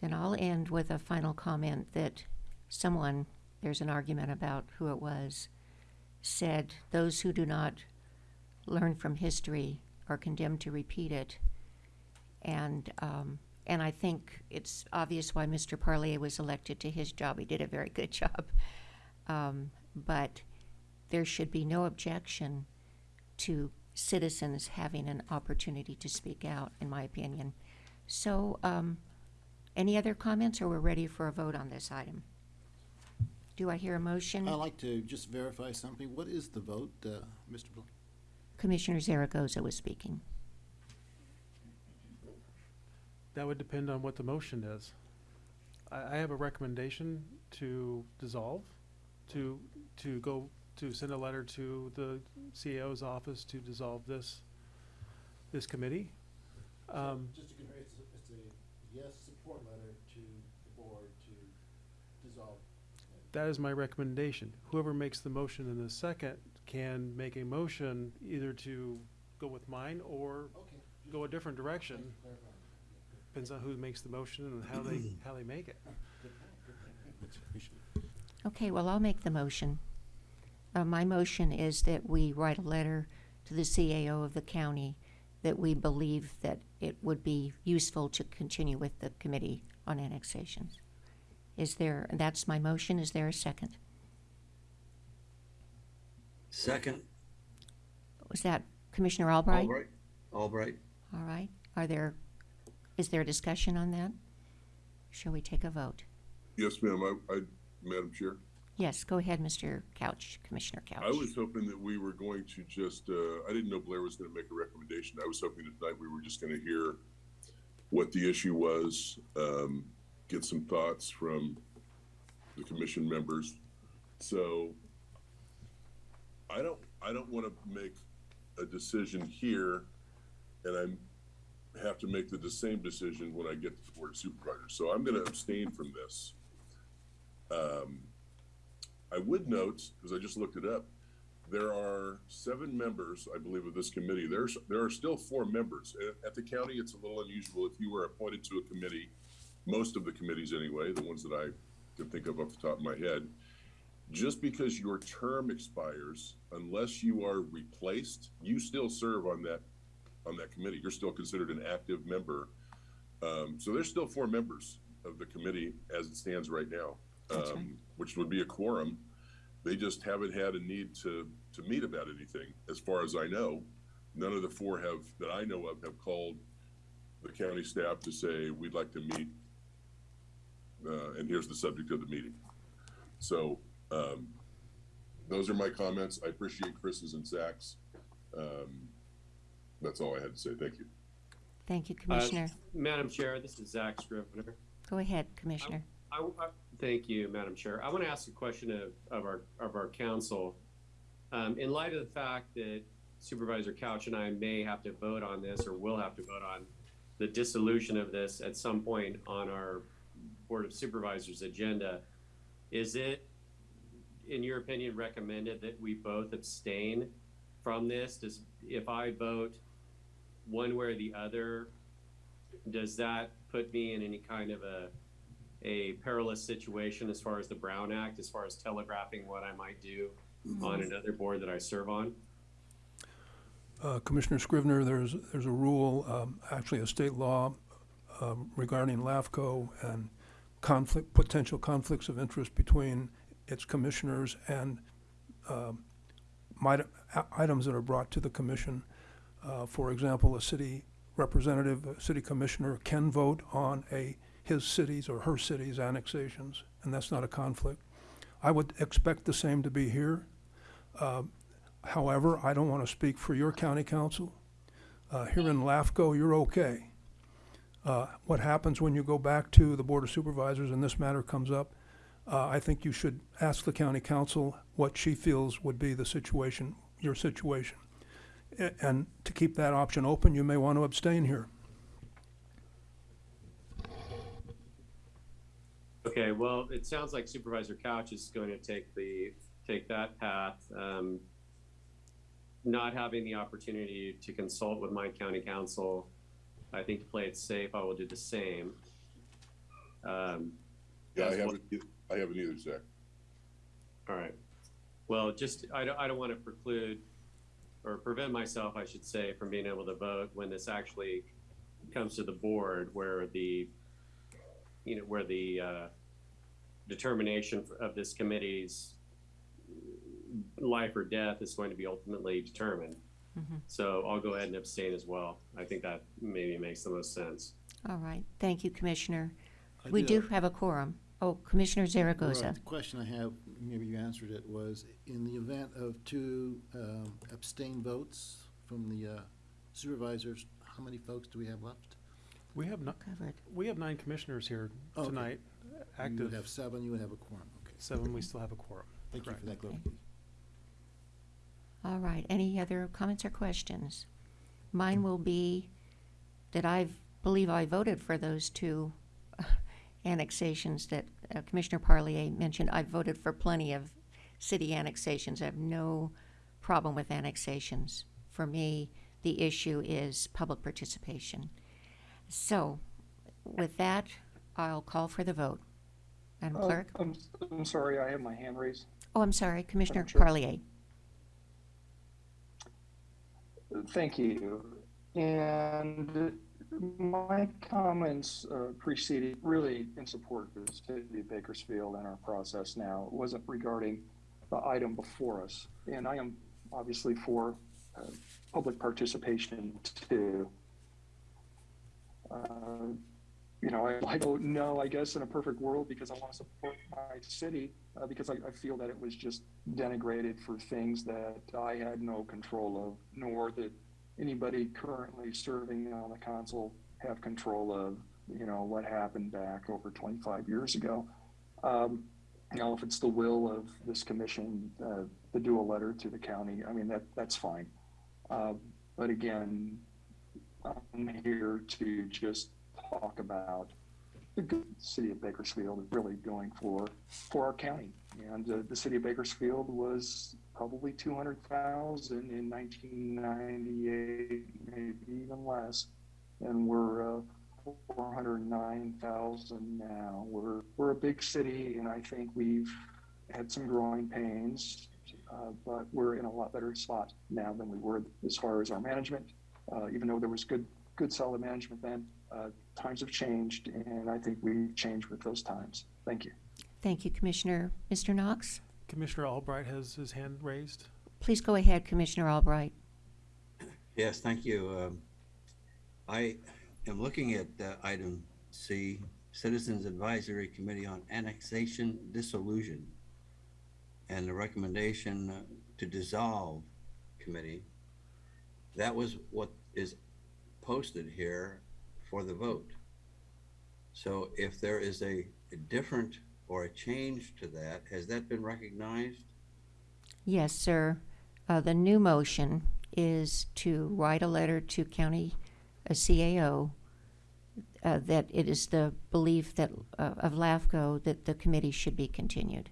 Then I'll end with a final comment that someone, there's an argument about who it was, said those who do not learn from history are condemned to repeat it. And, um, and I think it's obvious why Mr. Parlier was elected to his job. He did a very (laughs) good job. Um, but there should be no objection to citizens having an opportunity to speak out, in my opinion. So, um, any other comments, or we're ready for a vote on this item? Do I hear a motion? I'd like to just verify something. What is the vote, uh, Mr. Bl- Commissioner Zaragoza was speaking. That would depend on what the motion is. I, I have a recommendation to dissolve, to, to go, to send a letter to the CAO's office to dissolve this, this committee. Um, Just to confirm, it's, a- it's a yes support letter to the board to dissolve. That is my recommendation. Whoever makes the motion in the second can make a motion either to go with mine or Okay. go a different direction. Thank you for clarifying. Depends on who makes the motion and how they, (clears throat) how they make it. Good point, good point. That's appreciated. Okay, well, I'll make the motion. Uh, my motion is that we write a letter to the CAO of the county that we believe that it would be useful to continue with the Committee on Annexations. Is there, that's my motion, is there a second? Second, Was that Commissioner Albright? Albright, Albright. All right, are there, is there a discussion on that? Shall we take a vote? Yes, ma'am, I, I, Madam Chair. Yes, go ahead, Mr. Couch, Commissioner Couch. I was hoping that we were going to just, uh, I didn't know Blair was gonna make a recommendation. I was hoping tonight we were just gonna hear what the issue was, um, get some thoughts from the commission members. So I don't, I don't wanna make a decision here and I'm, have to make the same decision when I get to the Board of Supervisors. So I'm gonna abstain from this. Um, I would note, because I just looked it up, there are seven members, I believe, of this committee. There's, there are still four members. At the county, it's a little unusual if you were appointed to a committee, most of the committees anyway, the ones that I can think of off the top of my head. Just because your term expires, unless you are replaced, you still serve on that, on that committee. You're still considered an active member. Um, so there's still four members of the committee as it stands right now That's right. um, which would be a quorum. They just haven't had a need to, to meet about anything, as far as I know. None of the four have, that I know of, have called the county staff to say, we'd like to meet. Uh, and here's the subject of the meeting. So, um, those are my comments. I appreciate Chris's and Zach's. Um, that's all I had to say. Thank you. Thank you, Uh, Commissioner. Madam Chair, this is Zach Scrivener. Go ahead, Commissioner. I, I- thank you, Madam Chair. I want to ask a question of, of our, of our counsel. Um, in light of the fact that Supervisor Couch and I may have to vote on this, or will have to vote on the dissolution of this at some point on our Board of Supervisors agenda, is it, in your opinion, recommended that we both abstain from this? Does, if I vote one way or the other, does that put me in any kind of a, a perilous situation as far as the Brown Act, as far as telegraphing what I might do on another board that I serve on? Uh, Commissioner Scrivener, there's, there's a rule, um, actually a state law um, regarding LAFCO and conflict, potential conflicts of interest between its commissioners and a- items that are brought to the commission. Uh, For example, a city representative, a city commissioner can vote on a, his city's or her city's annexations, and that's not a conflict. I would expect the same to be here. Um, However, I don't want to speak for your county counsel. Uh, here in LAFCO, you're okay. Uh, what happens when you go back to the Board of Supervisors and this matter comes up, uh, I think you should ask the county counsel what she feels would be the situation, your situation. A- And to keep that option open, you may want to abstain here. Okay, well, it sounds like Supervisor Couch is going to take the, take that path. Um, not having the opportunity to consult with my county counsel, I think to play it safe, I will do the same. Um, Yeah, I as well- haven't, I haven't either, Zach. All right. Well, just, I don't, I don't want to preclude or prevent myself, I should say, from being able to vote when this actually comes to the board where the, you know, where the, uh, determination of this committee's life or death is going to be ultimately determined. Mhm. So I'll go ahead and abstain as well. I think that maybe makes the most sense. All right, thank you, Commissioner. I We did do have a quorum. Oh, Commissioner Zaragoza. Right, The question I have, maybe you answered it, was in the event of two um, abstain votes from the uh, supervisors, how many folks do we have left? We have not, Covered. we have nine commissioners here Okay. tonight, You active. would have seven, you would have a quorum, okay. Seven, we still have a quorum. Thank you for Correct. that clarification. All right, any other comments or questions? Mine will be that I believe I voted for those two (laughs) annexations that uh, Commissioner Parlier mentioned. I've voted for plenty of city annexations. I have no problem with annexations. For me, the issue is public participation. So, with that, I'll call for the vote. Madam Uh, Clerk? I'm, I'm sorry, I have my hand raised. Oh, I'm sorry, Commissioner Chair. Parlier. Thank you. And my comments uh, preceded really in support of the city of Bakersfield and our process now. It wasn't regarding the item before us. And I am obviously for uh, public participation too. Uh, you know, I, I don't know, I guess, in a perfect world because I want to support my city uh, because I, I feel that it was just denigrated for things that I had no control of, nor that anybody currently serving on the council have control of, you know, what happened back over 25 years ago. Um, you know, if it's the will of this commission uh, to do a letter to the county, I mean, that, that's fine. Uh, but again, I'm here to just talk about the good city of Bakersfield really going for, for our county. And uh, the city of Bakersfield was probably 200,000 in 1998, maybe even less. And we're uh, 409,000 now. We're, we're a big city, and I think we've had some growing pains, uh, but we're in a lot better spot now than we were as far as our management. Uh, even though there was good, good solid management then, uh, times have changed, and I think we've changed with those times. Thank you. Thank you, Commissioner. Mr. Knox? Commissioner Albright has his hand raised. Please go ahead, Commissioner Albright. Yes, thank you. Um, I am looking at uh, item C, Citizens Advisory Committee on Annexation Dissolution, and the recommendation uh, to dissolve committee. That was what is posted here for the vote. So if there is a, a different or a change to that, has that been recognized? Yes, sir. Uh, the new motion is to write a letter to county, a CAO, uh, that it is the belief that, uh, of LAFCO that the committee should be continued.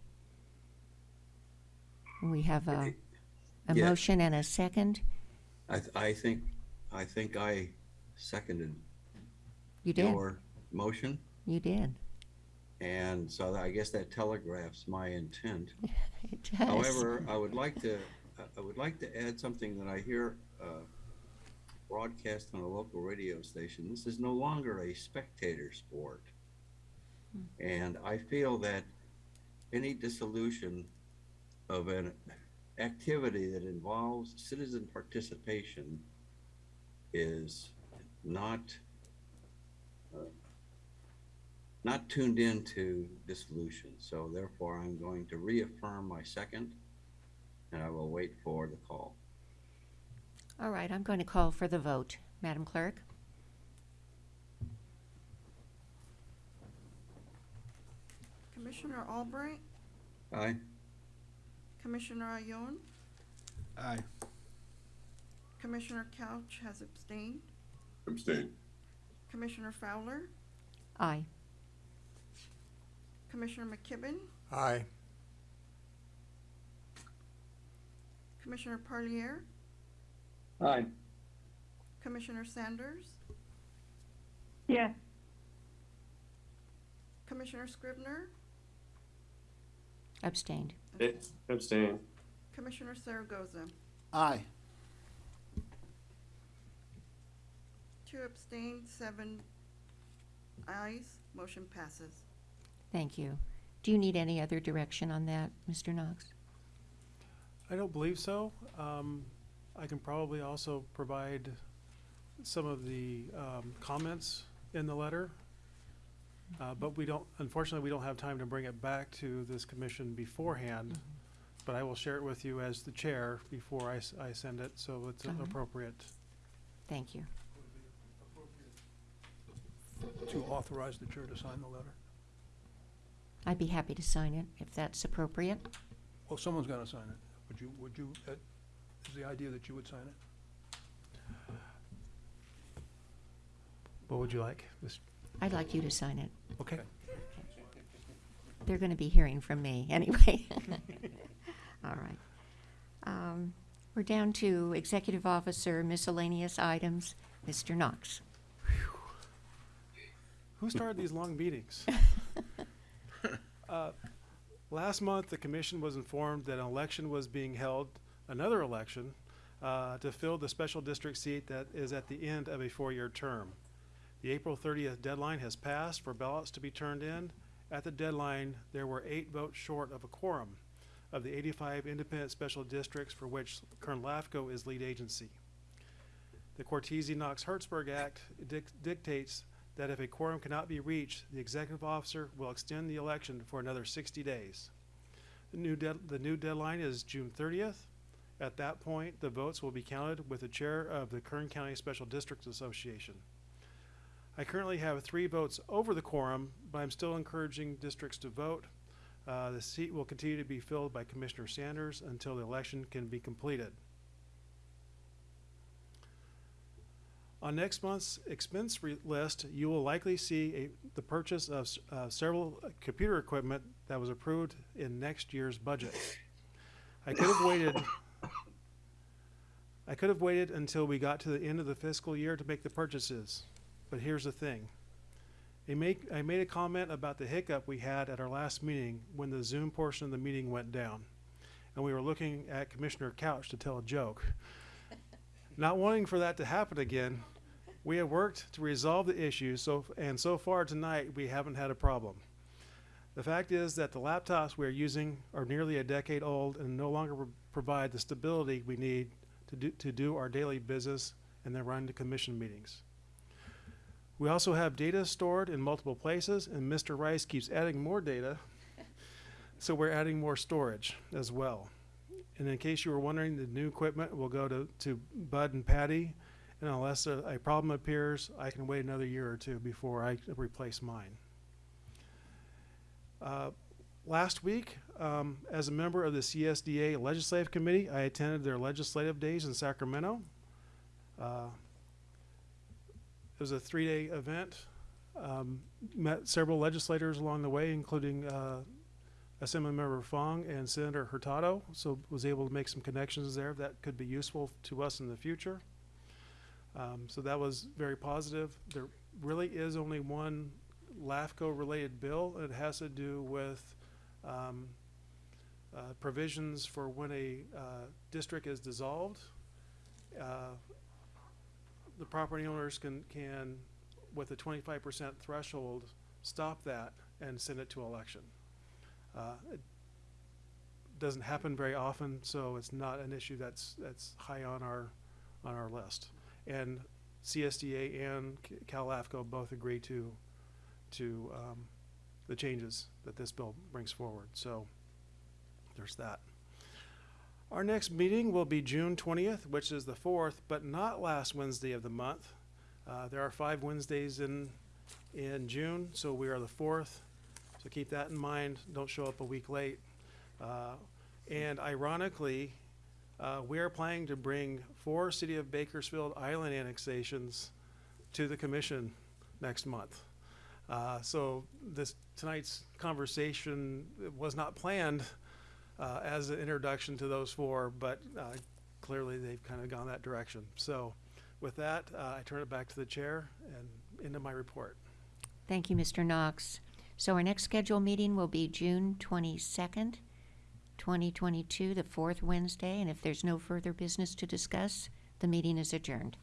We have a, a Yeah. motion and a second. I, th- I think, I think I seconded You did. your motion. You did. And so I guess that telegraphs my intent. (laughs) It does. However, I would like to, I- would like to add something that I hear uh, broadcast on a local radio station. This is no longer a spectator sport. And I feel that any dissolution of an activity that involves citizen participation is not uh, not tuned into dissolution. So therefore, I'm going to reaffirm my second, and I will wait for the call. All right, I'm going to call for the vote. Madam Clerk? Commissioner Albright, Aye. Commissioner Ayon, Aye. Commissioner Couch has abstained, Abstain. Commissioner Fowler, Aye. Commissioner McKibben, Aye. Commissioner Parlier, Aye. Commissioner Sanders, Yes. Commissioner Scrivener, Abstained. Abstain. Commissioner Zaragoza. Aye. Two abstained, seven ayes, motion passes. Thank you. Do you need any other direction on that, Mr. Knox? I don't believe so. Um, I can probably also provide some of the, um, comments in the letter. Uh, but we don't, unfortunately, we don't have time to bring it back to this commission beforehand. But I will share it with you as the chair before I, I send it, so it's Uh-huh. appropriate. Thank you. To authorize the chair to sign the letter. I'd be happy to sign it if that's appropriate. Well, someone's gonna sign it. Would you, would you, uh, is the idea that you would sign it? What would you like? Mis- I'd like you to sign it. Okay. They're going to be hearing from me (laughs) anyway. (laughs) All right. Um, We're down to Executive Officer miscellaneous items. Mr. Knox. Who started these long meetings? (laughs) Uh, Last month, the commission was informed that an election was being held, another election, uh, to fill the special district seat that is at the end of a four-year term. The April thirtieth deadline has passed for ballots to be turned in. At the deadline, there were eight votes short of a quorum of the eighty-five independent special districts for which Kern LAFCO is lead agency. The Cortese-Knox-Hertzberg Act dic- dictates that if a quorum cannot be reached, the executive officer will extend the election for another sixty days. The new the new deadline is June thirtieth. At that point, the votes will be counted with the chair of the Kern County Special Districts Association. I currently have three votes over the quorum, but I'm still encouraging districts to vote. Uh, the seat will continue to be filled by Commissioner Sanders until the election can be completed. On next month's expense list, you will likely see a, the purchase of uh, several computer equipment that was approved in next year's budget. I could have waited. I could have waited until we got to the end of the fiscal year to make the purchases, but here's the thing. I make, I made a comment about the hiccup we had at our last meeting when the Zoom portion of the meeting went down. And we were looking at Commissioner Couch to tell a joke. Not wanting for that to happen again, we have worked to resolve the issue, so, and so far tonight, we haven't had a problem. The fact is that the laptops we are using are nearly a decade old and no longer pro- provide the stability we need to do, to do our daily business and then run the commission meetings. We also have data stored in multiple places, and Mr. Rice keeps adding more data, so we're adding more storage as well. And in case you were wondering, the new equipment will go to, to Bud and Patty, and unless a, a problem appears, I can wait another year or two before I replace mine. Uh, Last week, um, as a member of the CSDA Legislative Committee, I attended their legislative days in Sacramento. Uh, It was a three-day event. Um, Met several legislators along the way, including uh, Assemblymember Fong and Senator Hurtado, so was able to make some connections there that could be useful to us in the future. Um, so that was very positive. There really is only one LAFCO-related bill. It has to do with um, uh, provisions for when a uh, district is dissolved. Uh, the property owners can, can, with a twenty-five percent threshold, stop that and send it to election. Uh, It doesn't happen very often, so it's not an issue that's, that's high on our, on our list. And CSDA and CalAFCO both agree to, to um, the changes that this bill brings forward. So there's that. Our next meeting will be June twentieth, which is the fourth, but not last Wednesday of the month. Uh, there are five Wednesdays in, in June, so we are the fourth. So keep that in mind. Don't show up a week late. Uh, and ironically, uh, we are planning to bring four City of Bakersfield Island annexations to the commission next month. Uh, so this, tonight's conversation was not planned, uh, as an introduction to those four, but, uh, clearly they've kind of gone that direction. So with that, uh, I turn it back to the chair and into my report. Thank you, Mr. Knox. So our next scheduled meeting will be June twenty-second, twenty twenty-two, the fourth Wednesday, and if there's no further business to discuss, the meeting is adjourned.